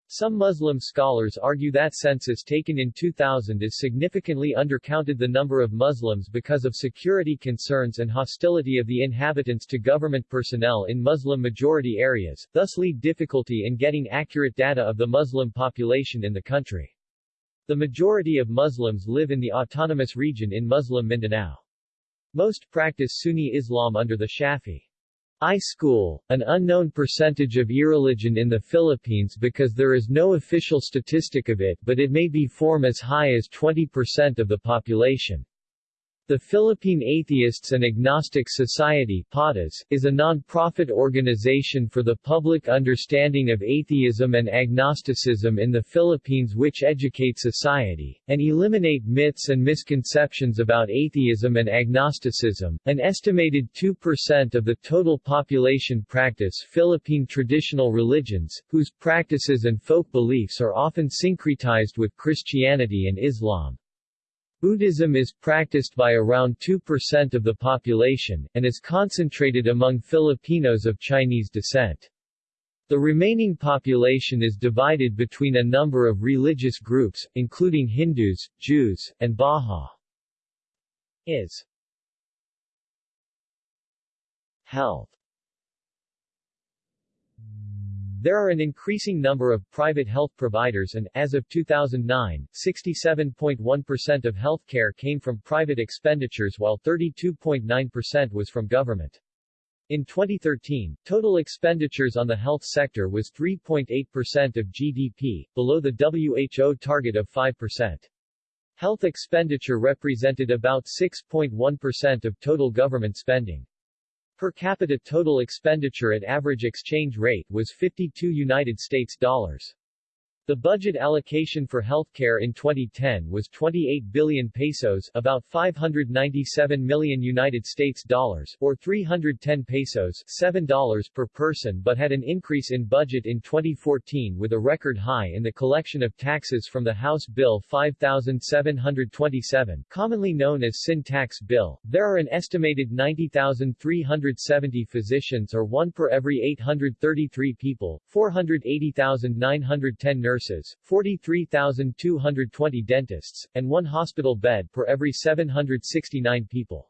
Some Muslim scholars argue that census taken in 2000 is significantly undercounted the number of Muslims because of security concerns and hostility of the inhabitants to government personnel in Muslim-majority areas, thus lead difficulty in getting accurate data of the Muslim population in the country. The majority of Muslims live in the autonomous region in Muslim Mindanao. Most practice Sunni Islam under the Shafi. I school, an unknown percentage of irreligion in the Philippines because there is no official statistic of it but it may be form as high as 20% of the population. The Philippine Atheists and Agnostic Society is a non-profit organization for the public understanding of atheism and agnosticism in the Philippines which educate society, and eliminate myths and misconceptions about atheism and agnosticism. An estimated 2% of the total population practice Philippine traditional religions, whose practices and folk beliefs are often syncretized with Christianity and Islam. Buddhism is practiced by around 2% of the population, and is concentrated among Filipinos of Chinese descent. The remaining population is divided between a number of religious groups, including Hindus, Jews, and Baha. Is Health There are an increasing number of private health providers and, as of 2009, 67.1% of healthcare came from private expenditures while 32.9% was from government. In 2013, total expenditures on the health sector was 3.8% of GDP, below the WHO target of 5%. Health expenditure represented about 6.1% of total government spending. Per capita total expenditure at average exchange rate was 52 United States dollars. The budget allocation for healthcare in 2010 was 28 billion pesos, about 597 million United States dollars, or 310 pesos, $7 per person, but had an increase in budget in 2014 with a record high in the collection of taxes from the House Bill 5727, commonly known as Sin Tax Bill. There are an estimated 90,370 physicians or 1 per every 833 people, 480,910 nurses nurses, 43,220 dentists, and one hospital bed per every 769 people.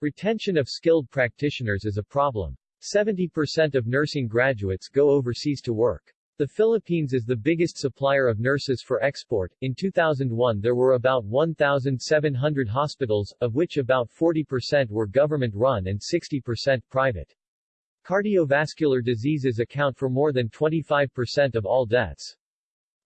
Retention of skilled practitioners is a problem. 70% of nursing graduates go overseas to work. The Philippines is the biggest supplier of nurses for export. In 2001 there were about 1,700 hospitals, of which about 40% were government-run and 60% private. Cardiovascular diseases account for more than 25% of all deaths.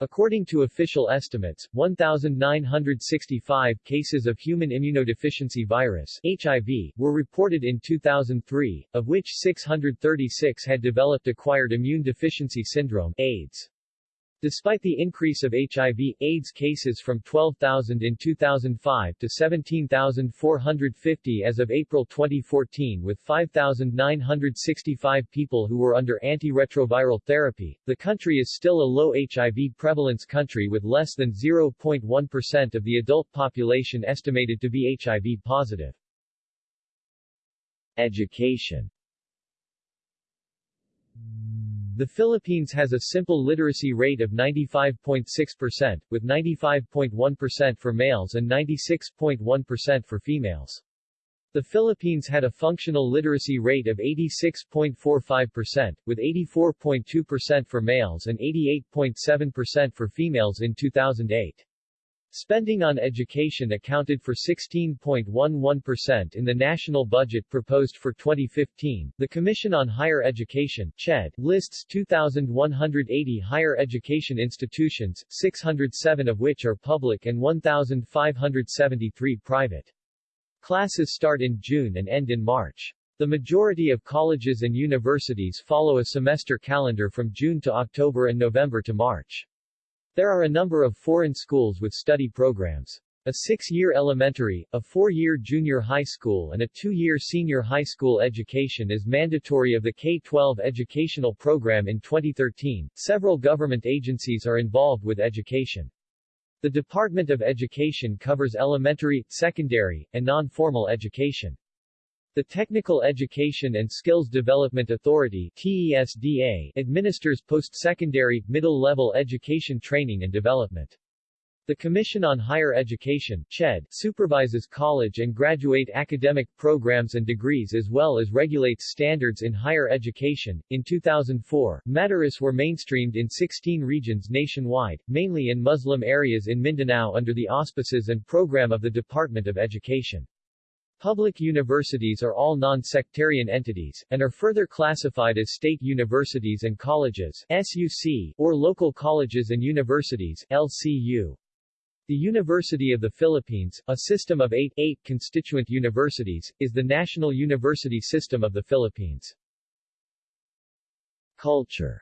According to official estimates, 1,965 cases of human immunodeficiency virus HIV were reported in 2003, of which 636 had developed acquired immune deficiency syndrome AIDS. Despite the increase of HIV, AIDS cases from 12,000 in 2005 to 17,450 as of April 2014 with 5,965 people who were under antiretroviral therapy, the country is still a low HIV prevalence country with less than 0.1% of the adult population estimated to be HIV positive. Education the Philippines has a simple literacy rate of 95.6%, with 95.1% for males and 96.1% for females. The Philippines had a functional literacy rate of 86.45%, with 84.2% for males and 88.7% for females in 2008. Spending on education accounted for 16.11% in the national budget proposed for 2015. The Commission on Higher Education CHED, lists 2,180 higher education institutions, 607 of which are public and 1,573 private. Classes start in June and end in March. The majority of colleges and universities follow a semester calendar from June to October and November to March. There are a number of foreign schools with study programs. A six-year elementary, a four-year junior high school and a two-year senior high school education is mandatory of the K-12 educational program in 2013. Several government agencies are involved with education. The Department of Education covers elementary, secondary, and non-formal education. The Technical Education and Skills Development Authority TESDA administers post-secondary, middle-level education training and development. The Commission on Higher Education CHED, supervises college and graduate academic programs and degrees as well as regulates standards in higher education. In 2004, Madaris were mainstreamed in 16 regions nationwide, mainly in Muslim areas in Mindanao under the auspices and program of the Department of Education. Public universities are all non-sectarian entities, and are further classified as state universities and colleges SUC, or local colleges and universities LCU. The University of the Philippines, a system of eight, eight constituent universities, is the national university system of the Philippines. Culture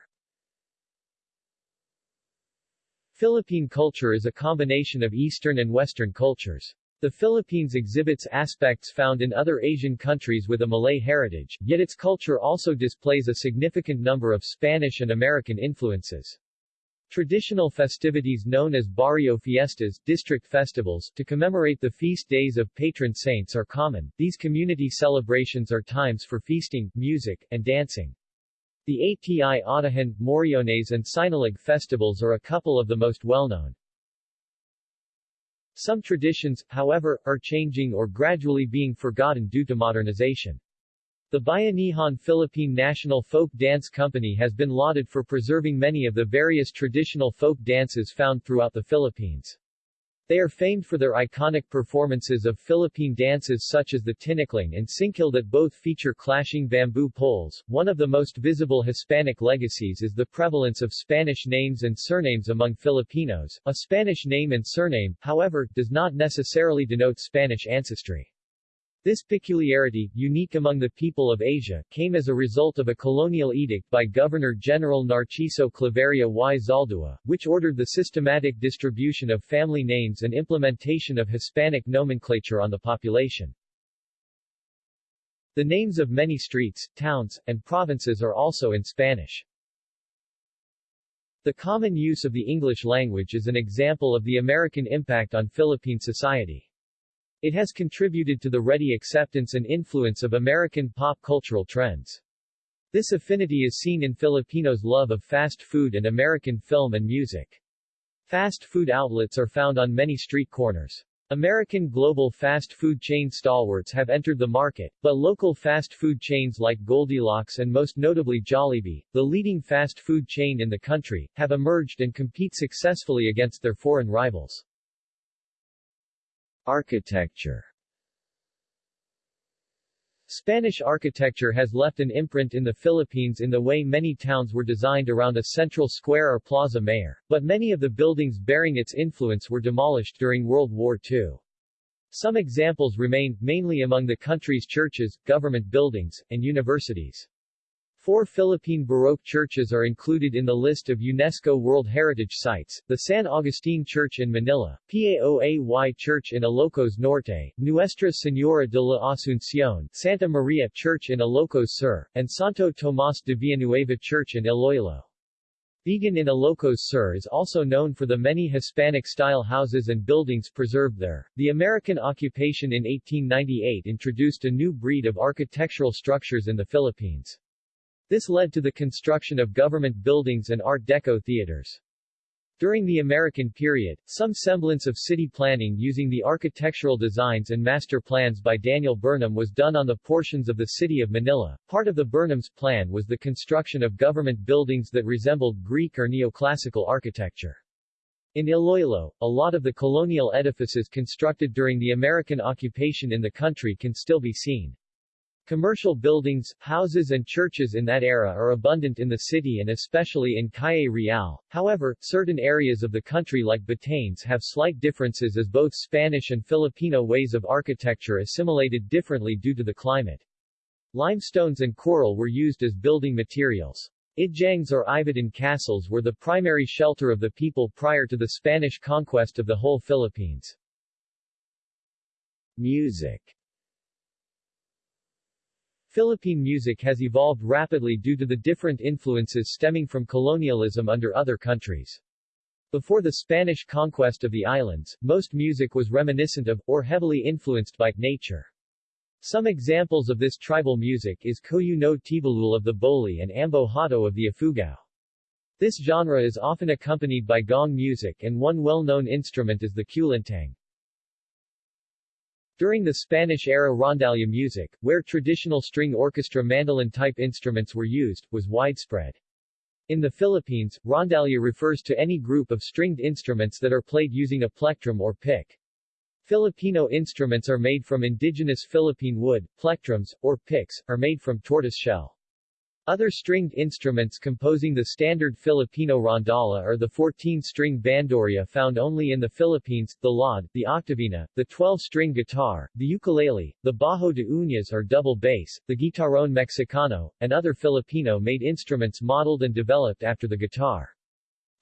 Philippine culture is a combination of Eastern and Western cultures. The Philippines exhibits aspects found in other Asian countries with a Malay heritage, yet its culture also displays a significant number of Spanish and American influences. Traditional festivities known as barrio fiestas, district festivals, to commemorate the feast days of patron saints are common. These community celebrations are times for feasting, music, and dancing. The ATI Atihan, Moriones and Sinulog festivals are a couple of the most well-known. Some traditions, however, are changing or gradually being forgotten due to modernization. The Bayanihan Philippine National Folk Dance Company has been lauded for preserving many of the various traditional folk dances found throughout the Philippines. They are famed for their iconic performances of Philippine dances such as the tinikling and singkil that both feature clashing bamboo poles. One of the most visible Hispanic legacies is the prevalence of Spanish names and surnames among Filipinos. A Spanish name and surname, however, does not necessarily denote Spanish ancestry. This peculiarity, unique among the people of Asia, came as a result of a colonial edict by Governor-General Narciso Claveria y Zaldua, which ordered the systematic distribution of family names and implementation of Hispanic nomenclature on the population. The names of many streets, towns, and provinces are also in Spanish. The common use of the English language is an example of the American impact on Philippine society. It has contributed to the ready acceptance and influence of American pop cultural trends. This affinity is seen in Filipinos' love of fast food and American film and music. Fast food outlets are found on many street corners. American global fast food chain stalwarts have entered the market, but local fast food chains like Goldilocks and most notably Jollibee, the leading fast food chain in the country, have emerged and compete successfully against their foreign rivals. Architecture Spanish architecture has left an imprint in the Philippines in the way many towns were designed around a central square or plaza mayor, but many of the buildings bearing its influence were demolished during World War II. Some examples remain, mainly among the country's churches, government buildings, and universities. Four Philippine Baroque churches are included in the list of UNESCO World Heritage Sites, the San Agustin Church in Manila, Paoay Church in Ilocos Norte, Nuestra Señora de la Asunción, Santa Maria Church in Ilocos Sur, and Santo Tomas de Villanueva Church in Iloilo. Vigan in Ilocos Sur is also known for the many Hispanic-style houses and buildings preserved there. The American occupation in 1898 introduced a new breed of architectural structures in the Philippines. This led to the construction of government buildings and Art Deco theaters. During the American period, some semblance of city planning using the architectural designs and master plans by Daniel Burnham was done on the portions of the city of Manila. Part of the Burnham's plan was the construction of government buildings that resembled Greek or neoclassical architecture. In Iloilo, a lot of the colonial edifices constructed during the American occupation in the country can still be seen. Commercial buildings, houses and churches in that era are abundant in the city and especially in Calle Real. However, certain areas of the country like Batanes have slight differences as both Spanish and Filipino ways of architecture assimilated differently due to the climate. Limestones and coral were used as building materials. Ijangs or Ivatan castles were the primary shelter of the people prior to the Spanish conquest of the whole Philippines. Music Philippine music has evolved rapidly due to the different influences stemming from colonialism under other countries. Before the Spanish conquest of the islands, most music was reminiscent of, or heavily influenced by, nature. Some examples of this tribal music is Koyu no Tebulul of the T'boli and Ambo Hato of the Ifugao. This genre is often accompanied by gong music and one well-known instrument is the kulintang. During the Spanish-era rondalla music, where traditional string orchestra mandolin-type instruments were used, was widespread. In the Philippines, rondalla refers to any group of stringed instruments that are played using a plectrum or pick. Filipino instruments are made from indigenous Philippine wood, plectrums, or picks, are made from tortoise shell. Other stringed instruments composing the standard Filipino rondalla are the 14-string bandurria found only in the Philippines, the laud, the octavina, the 12-string guitar, the ukulele, the bajo de uñas or double bass, the guitarrón mexicano, and other Filipino-made instruments modeled and developed after the guitar.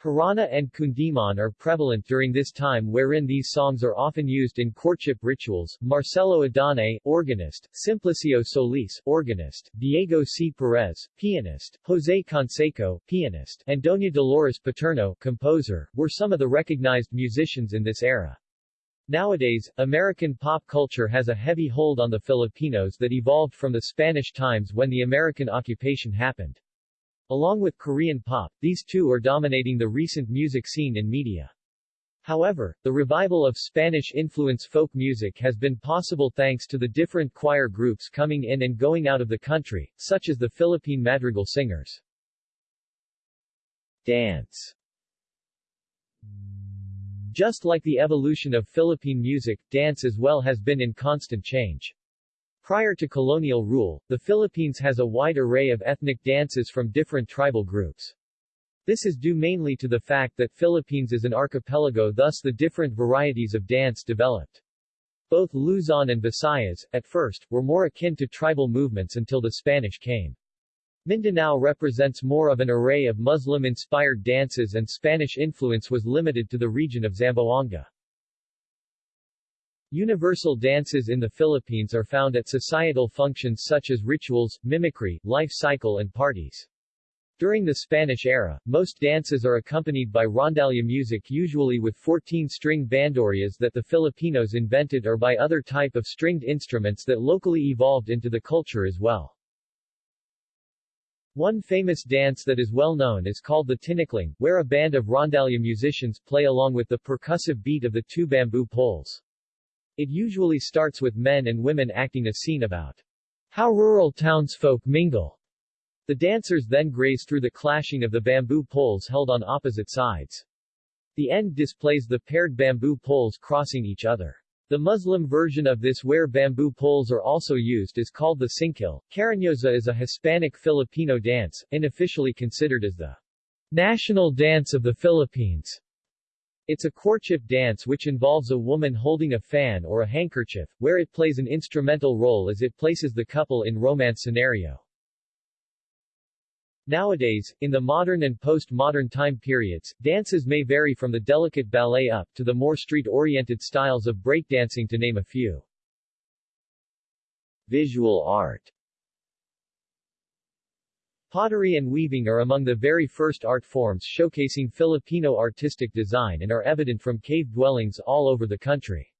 Harana and Kundiman are prevalent during this time wherein these songs are often used in courtship rituals. Marcelo Adonay, organist, Simplicio Solis, organist, Diego C. Perez, pianist, Jose Canseco, pianist, and Doña Dolores Paterno, composer, were some of the recognized musicians in this era. Nowadays, American pop culture has a heavy hold on the Filipinos that evolved from the Spanish times when the American occupation happened. Along with Korean pop, these two are dominating the recent music scene in media. However, the revival of Spanish-influence folk music has been possible thanks to the different choir groups coming in and going out of the country, such as the Philippine Madrigal Singers. Dance Just like the evolution of Philippine music, dance as well has been in constant change. Prior to colonial rule, the Philippines has a wide array of ethnic dances from different tribal groups. This is due mainly to the fact that Philippines is an archipelago thus the different varieties of dance developed. Both Luzon and Visayas, at first, were more akin to tribal movements until the Spanish came. Mindanao represents more of an array of Muslim-inspired dances and Spanish influence was limited to the region of Zamboanga. Universal dances in the Philippines are found at societal functions such as rituals, mimicry, life cycle and parties. During the Spanish era, most dances are accompanied by rondalla music usually with 14-string bandurrias that the Filipinos invented or by other type of stringed instruments that locally evolved into the culture as well. One famous dance that is well known is called the tinikling, where a band of rondalla musicians play along with the percussive beat of the two bamboo poles. It usually starts with men and women acting a scene about how rural townsfolk mingle the dancers then graze through the clashing of the bamboo poles held on opposite sides. The end displays the paired bamboo poles crossing each other. The Muslim version of this where bamboo poles are also used is called the singkil. Cariñosa is a Hispanic Filipino dance, unofficially considered as the national dance of the Philippines. It's a courtship dance which involves a woman holding a fan or a handkerchief, where it plays an instrumental role as it places the couple in romance scenario. Nowadays, in the modern and post-modern time periods, dances may vary from the delicate ballet up to the more street-oriented styles of breakdancing to name a few. Visual art Pottery and weaving are among the very first art forms showcasing Filipino artistic design and are evident from cave dwellings all over the country.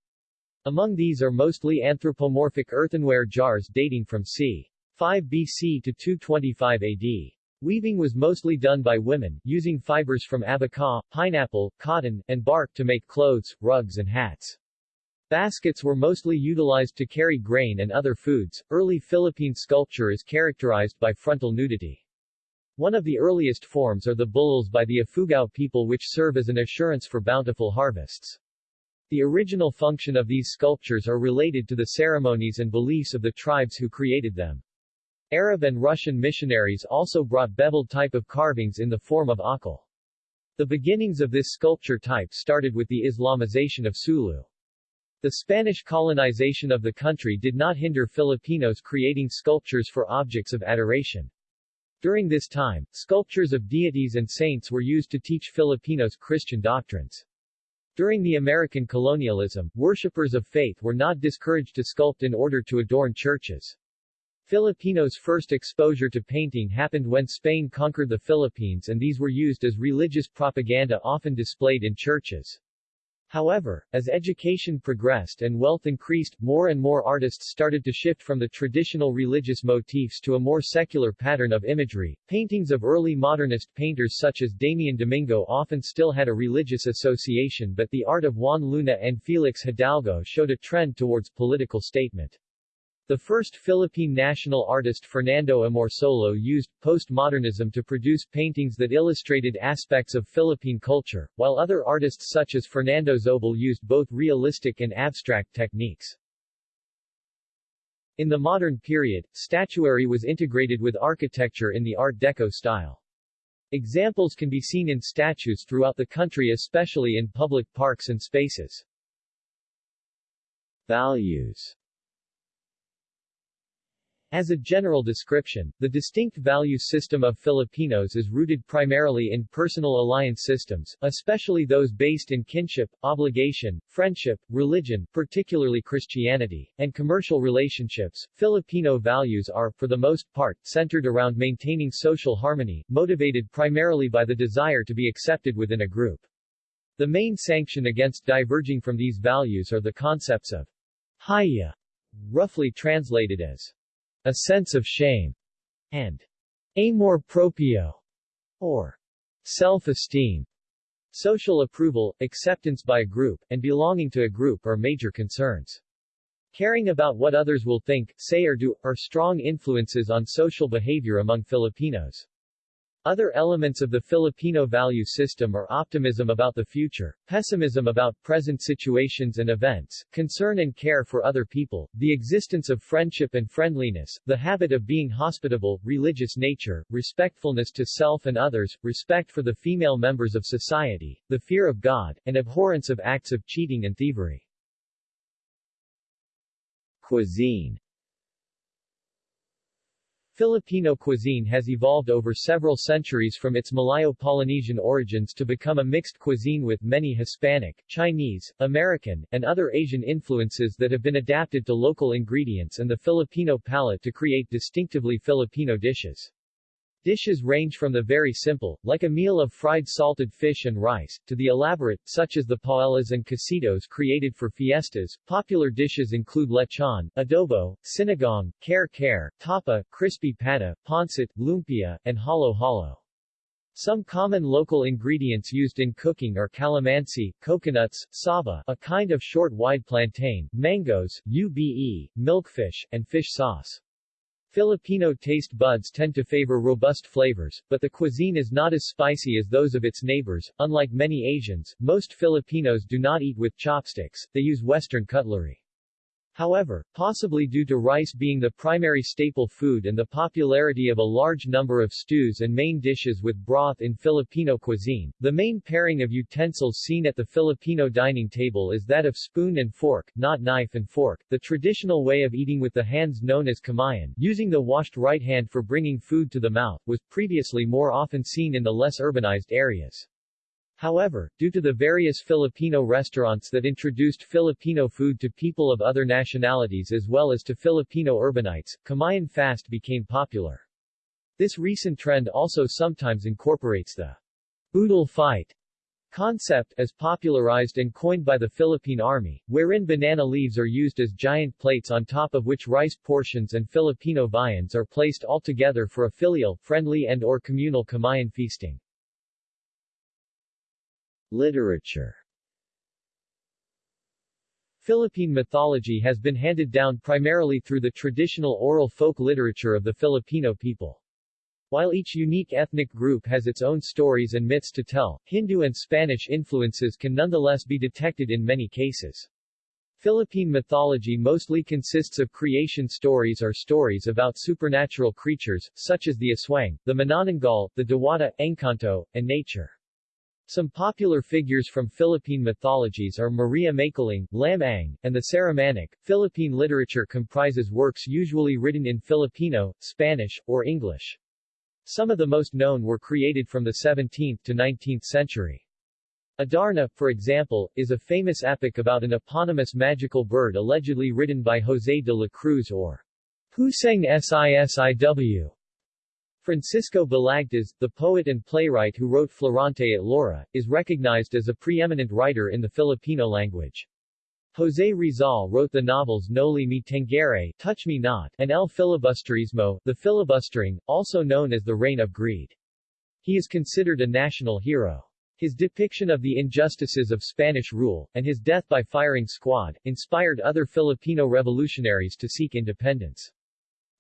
Among these are mostly anthropomorphic earthenware jars dating from c. 5 BC to 225 AD. Weaving was mostly done by women, using fibers from abaca, pineapple, cotton, and bark to make clothes, rugs and hats. Baskets were mostly utilized to carry grain and other foods. Early Philippine sculpture is characterized by frontal nudity. One of the earliest forms are the bululs by the Ifugao people which serve as an assurance for bountiful harvests. The original function of these sculptures are related to the ceremonies and beliefs of the tribes who created them. Arab and Persian missionaries also brought beveled type of carvings in the form of akal. The beginnings of this sculpture type started with the Islamization of Sulu. The Spanish colonization of the country did not hinder Filipinos creating sculptures for objects of adoration. During this time, sculptures of deities and saints were used to teach Filipinos Christian doctrines. During the American colonialism, worshippers of faith were not discouraged to sculpt in order to adorn churches. Filipinos' first exposure to painting happened when Spain conquered the Philippines and these were used as religious propaganda often displayed in churches. However, as education progressed and wealth increased, more and more artists started to shift from the traditional religious motifs to a more secular pattern of imagery. Paintings of early modernist painters such as Damian Domingo often still had a religious association but the art of Juan Luna and Felix Hidalgo showed a trend towards political statement. The first Philippine national artist Fernando Amorsolo used postmodernism to produce paintings that illustrated aspects of Philippine culture, while other artists such as Fernando Zobel used both realistic and abstract techniques. In the modern period, statuary was integrated with architecture in the Art Deco style. Examples can be seen in statues throughout the country especially in public parks and spaces. Values as a general description, the distinct value system of Filipinos is rooted primarily in personal alliance systems, especially those based in kinship, obligation, friendship, religion, particularly Christianity, and commercial relationships. Filipino values are, for the most part, centered around maintaining social harmony, motivated primarily by the desire to be accepted within a group. The main sanction against diverging from these values are the concepts of hiya, roughly translated as a sense of shame, and amor proprio, or self-esteem. Social approval, acceptance by a group, and belonging to a group are major concerns. Caring about what others will think, say or do, are strong influences on social behavior among Filipinos. Other elements of the Filipino value system are optimism about the future, pessimism about present situations and events, concern and care for other people, the existence of friendship and friendliness, the habit of being hospitable, religious nature, respectfulness to self and others, respect for the female members of society, the fear of God, and abhorrence of acts of cheating and thievery. Cuisine Filipino cuisine has evolved over several centuries from its Malayo-Polynesian origins to become a mixed cuisine with many Hispanic, Chinese, American, and other Asian influences that have been adapted to local ingredients and the Filipino palate to create distinctively Filipino dishes. Dishes range from the very simple, like a meal of fried salted fish and rice, to the elaborate, such as the paellas and cocidos created for fiestas. Popular dishes include lechon, adobo, sinigang, kare-kare, tapa, crispy pata, pancit, lumpia, and halo-halo. Some common local ingredients used in cooking are calamansi, coconuts, saba, a kind of short wide plantain, mangoes, ube, milkfish, and fish sauce. Filipino taste buds tend to favor robust flavors, but the cuisine is not as spicy as those of its neighbors. Unlike many Asians, most Filipinos do not eat with chopsticks, they use Western cutlery. However, possibly due to rice being the primary staple food and the popularity of a large number of stews and main dishes with broth in Filipino cuisine, the main pairing of utensils seen at the Filipino dining table is that of spoon and fork, not knife and fork. The traditional way of eating with the hands known as kamayan, using the washed right hand for bringing food to the mouth, was previously more often seen in the less urbanized areas. However, due to the various Filipino restaurants that introduced Filipino food to people of other nationalities as well as to Filipino urbanites, Kamayan fast became popular. This recent trend also sometimes incorporates the boodle fight concept, as popularized and coined by the Philippine Army, wherein banana leaves are used as giant plates on top of which rice portions and Filipino viands are placed all together for a filial, friendly and or communal Kamayan feasting. Literature Philippine mythology has been handed down primarily through the traditional oral folk literature of the Filipino people. While each unique ethnic group has its own stories and myths to tell, Hindu and Spanish influences can nonetheless be detected in many cases. Philippine mythology mostly consists of creation stories or stories about supernatural creatures, such as the Aswang, the Manananggal, the Diwata, Encanto, and nature. Some popular figures from Philippine mythologies are Maria Makiling, Lam-ang, and the Sarimanok. Philippine literature comprises works usually written in Filipino, Spanish, or English. Some of the most known were created from the 17th to 19th century. Adarna, for example, is a famous epic about an eponymous magical bird allegedly written by José de la Cruz or Huseng Sisiw. Francisco Balagtas, the poet and playwright who wrote Florante at Laura, is recognized as a preeminent writer in the Filipino language. José Rizal wrote the novels Noli Me Tangere Touch Me Not and El Filibusterismo The Filibustering, also known as The Reign of Greed. He is considered a national hero. His depiction of the injustices of Spanish rule, and his death by firing squad, inspired other Filipino revolutionaries to seek independence.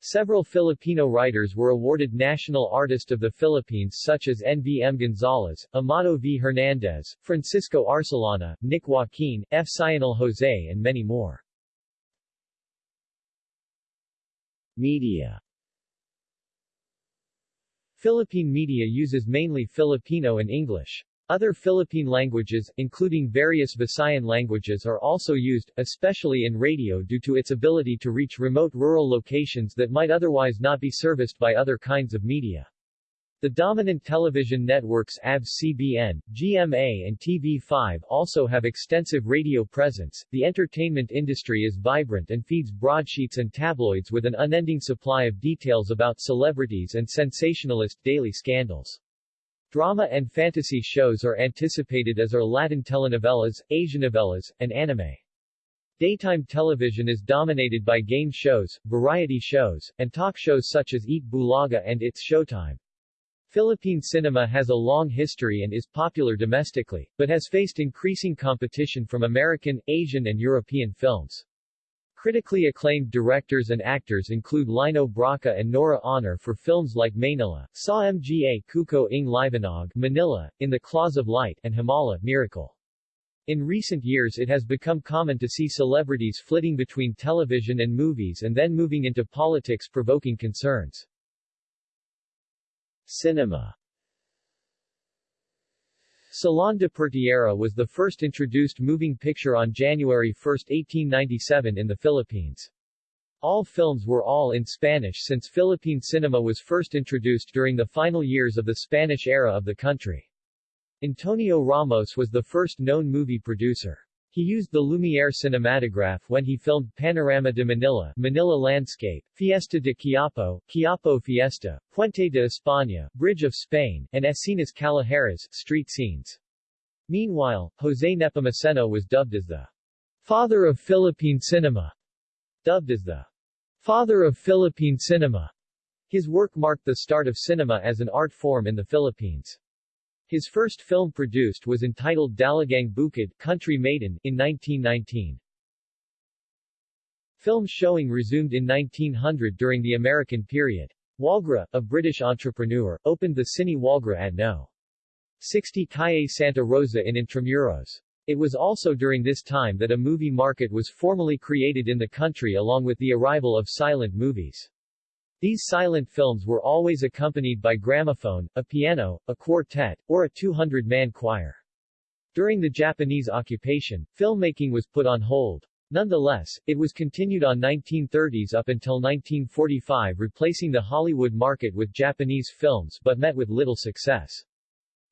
Several Filipino writers were awarded National Artist of the Philippines such as N. V. M. Gonzalez, Amado V. Hernandez, Francisco Arcellana, Nick Joaquin, F. Sionil Jose and many more. Media Philippine media uses mainly Filipino and English. Other Philippine languages, including various Visayan languages are also used, especially in radio due to its ability to reach remote rural locations that might otherwise not be serviced by other kinds of media. The dominant television networks ABS-CBN, GMA and TV5 also have extensive radio presence. The entertainment industry is vibrant and feeds broadsheets and tabloids with an unending supply of details about celebrities and sensationalist daily scandals. Drama and fantasy shows are anticipated as are Latin telenovelas, Asian novellas, and anime. Daytime television is dominated by game shows, variety shows, and talk shows such as Eat Bulaga and It's Showtime. Philippine cinema has a long history and is popular domestically, but has faced increasing competition from American, Asian and European films. Critically acclaimed directors and actors include Lino Brocka and Nora Aunor for films like Manila, Sa Mga Kuko ng Liwanag Manila, In the Claws of Light, and Himala, Miracle. In recent years it has become common to see celebrities flitting between television and movies and then moving into politics provoking concerns. Cinema Salon de Pertierra was the first introduced moving picture on January 1, 1897 in the Philippines. All films were all in Spanish since Philippine cinema was first introduced during the final years of the Spanish era of the country. Antonio Ramos was the first known movie producer. He used the Lumiere cinematograph when he filmed Panorama de Manila, Manila Landscape, Fiesta de Quiapo, Quiapo Fiesta, Puente de España, Bridge of Spain, and Escenas Callejeras, street scenes. Meanwhile, Jose Nepomuceno was dubbed as the father of Philippine cinema. Dubbed as the father of Philippine cinema. His work marked the start of cinema as an art form in the Philippines. His first film produced was entitled Dalagang Bukid Country Maiden in 1919. Film showing resumed in 1900 during the American period. Walgrah, a British entrepreneur, opened the Cine Walgrah at No. 60 Calle Santa Rosa in Intramuros. It was also during this time that a movie market was formally created in the country along with the arrival of silent movies. These silent films were always accompanied by gramophone, a piano, a quartet, or a 200-man choir. During the Japanese occupation, filmmaking was put on hold. Nonetheless, it was continued on 1930s up until 1945 replacing the Hollywood market with Japanese films but met with little success.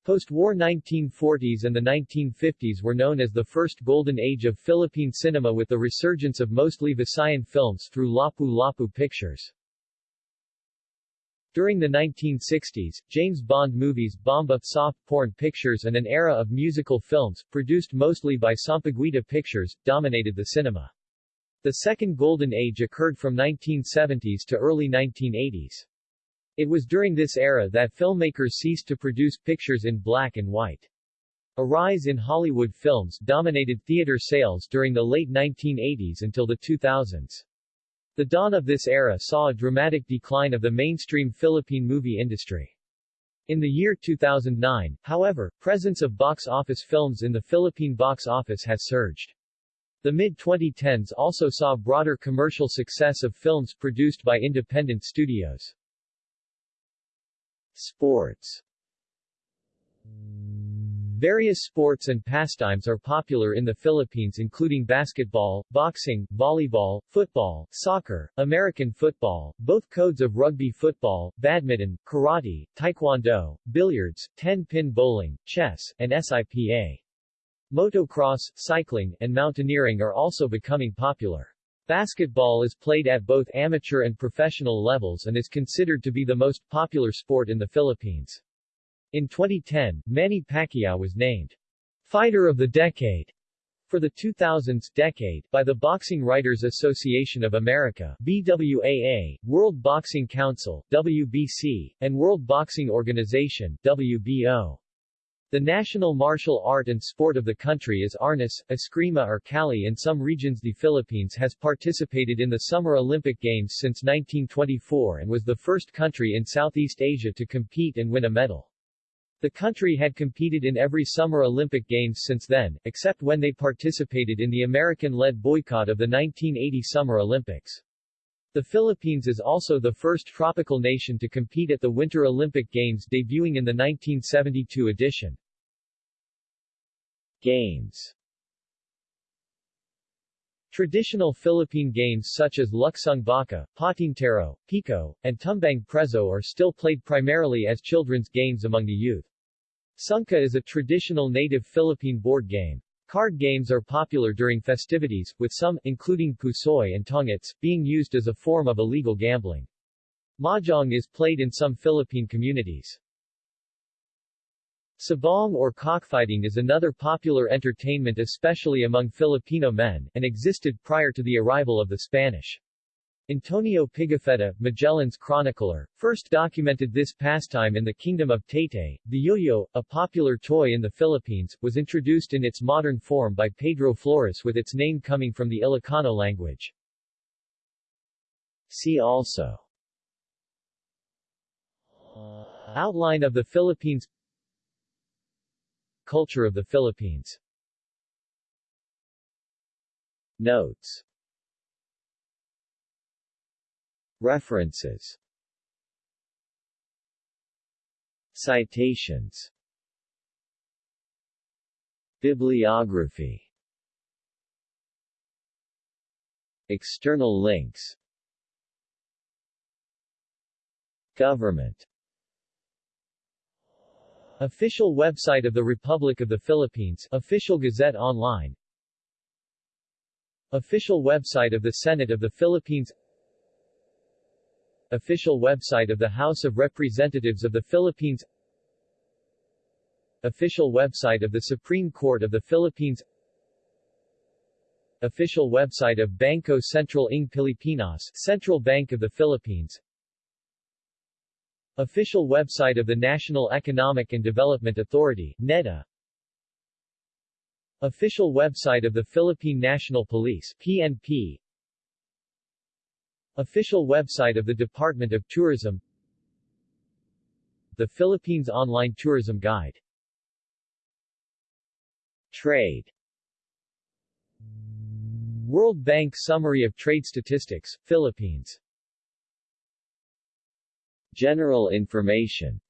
Post-war 1940s and the 1950s were known as the first golden age of Philippine cinema with the resurgence of mostly Visayan films through Lapu-Lapu Pictures. During the 1960s, James Bond movies, Bomba, soft porn pictures and an era of musical films, produced mostly by Sampaguita Pictures, dominated the cinema. The second golden age occurred from 1970s to early 1980s. It was during this era that filmmakers ceased to produce pictures in black and white. A rise in Hollywood films dominated theater sales during the late 1980s until the 2000s. The dawn of this era saw a dramatic decline of the mainstream Philippine movie industry. In the year 2009, however, presence of box office films in the Philippine box office has surged. The mid-2010s also saw broader commercial success of films produced by independent studios. Sports Various sports and pastimes are popular in the Philippines including basketball, boxing, volleyball, football, soccer, American football, both codes of rugby football, badminton, karate, taekwondo, billiards, 10-pin bowling, chess, and SIPA. Motocross, cycling, and mountaineering are also becoming popular. Basketball is played at both amateur and professional levels and is considered to be the most popular sport in the Philippines. In 2010, Manny Pacquiao was named Fighter of the Decade for the 2000s decade by the Boxing Writers Association of America BWAA, World Boxing Council WBC, and World Boxing Organization WBO. The national martial art and sport of the country is arnis, eskrima or kali in some regions the Philippines has participated in the Summer Olympic Games since 1924 and was the first country in Southeast Asia to compete and win a medal. The country had competed in every Summer Olympic Games since then, except when they participated in the American-led boycott of the 1980 Summer Olympics. The Philippines is also the first tropical nation to compete at the Winter Olympic Games debuting in the 1972 edition. Games Traditional Philippine games such as Luksong Baka, Patintero, Piko, and Tumbang Preso are still played primarily as children's games among the youth. Sungka is a traditional native Philippine board game. Card games are popular during festivities, with some, including pusoy and tongits, being used as a form of illegal gambling. Mahjong is played in some Philippine communities. Sabong or cockfighting is another popular entertainment especially among Filipino men, and existed prior to the arrival of the Spanish. Antonio Pigafetta, Magellan's chronicler, first documented this pastime in the Kingdom of Taytay. The yo-yo, a popular toy in the Philippines, was introduced in its modern form by Pedro Flores with its name coming from the Ilocano language. See also Outline of the Philippines Culture of the Philippines Notes References. Citations. Bibliography. External links. Government. Official website of the Republic of the Philippines. Official Gazette Online. Official website of the Senate of the Philippines Official website of the House of Representatives of the Philippines. Official website of the Supreme Court of the Philippines. Official website of Bangko Sentral ng Pilipinas Central Bank of the Philippines. Official website of the National Economic and Development Authority, NEDA Official website of the Philippine National Police PNP Official website of the Department of Tourism. The Philippines Online Tourism Guide. Trade. World Bank Summary of Trade Statistics, Philippines. General information.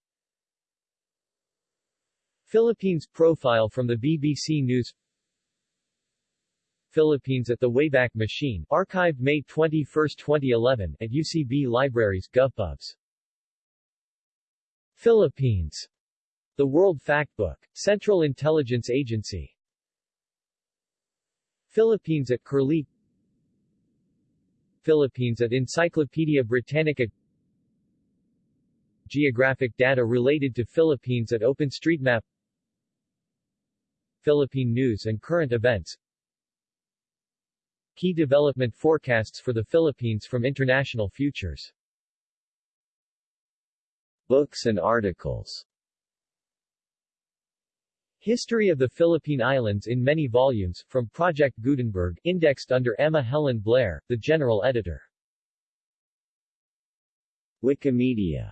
Philippines Profile from the BBC News Philippines at the Wayback Machine, archived May 21, 2011, at UCB Libraries, GovPubs. Philippines. The World Factbook. Central Intelligence Agency. Philippines at Curlie Philippines at Encyclopedia Britannica Geographic data related to Philippines at OpenStreetMap Philippine news and current events Key development forecasts for the Philippines from International Futures. Books and articles. History of the Philippine Islands in many volumes, from Project Gutenberg, indexed under Emma Helen Blair, the general editor. Wikimedia.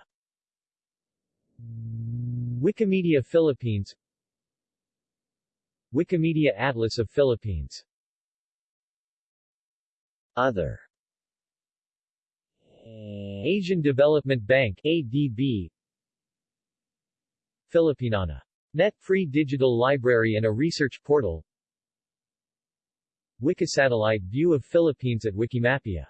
Wikimedia Philippines. Wikimedia Atlas of Philippines Other. Asian Development Bank ADB Filipiniana. Net free digital library and a research portal. Wikisatellite view of Philippines at Wikimapia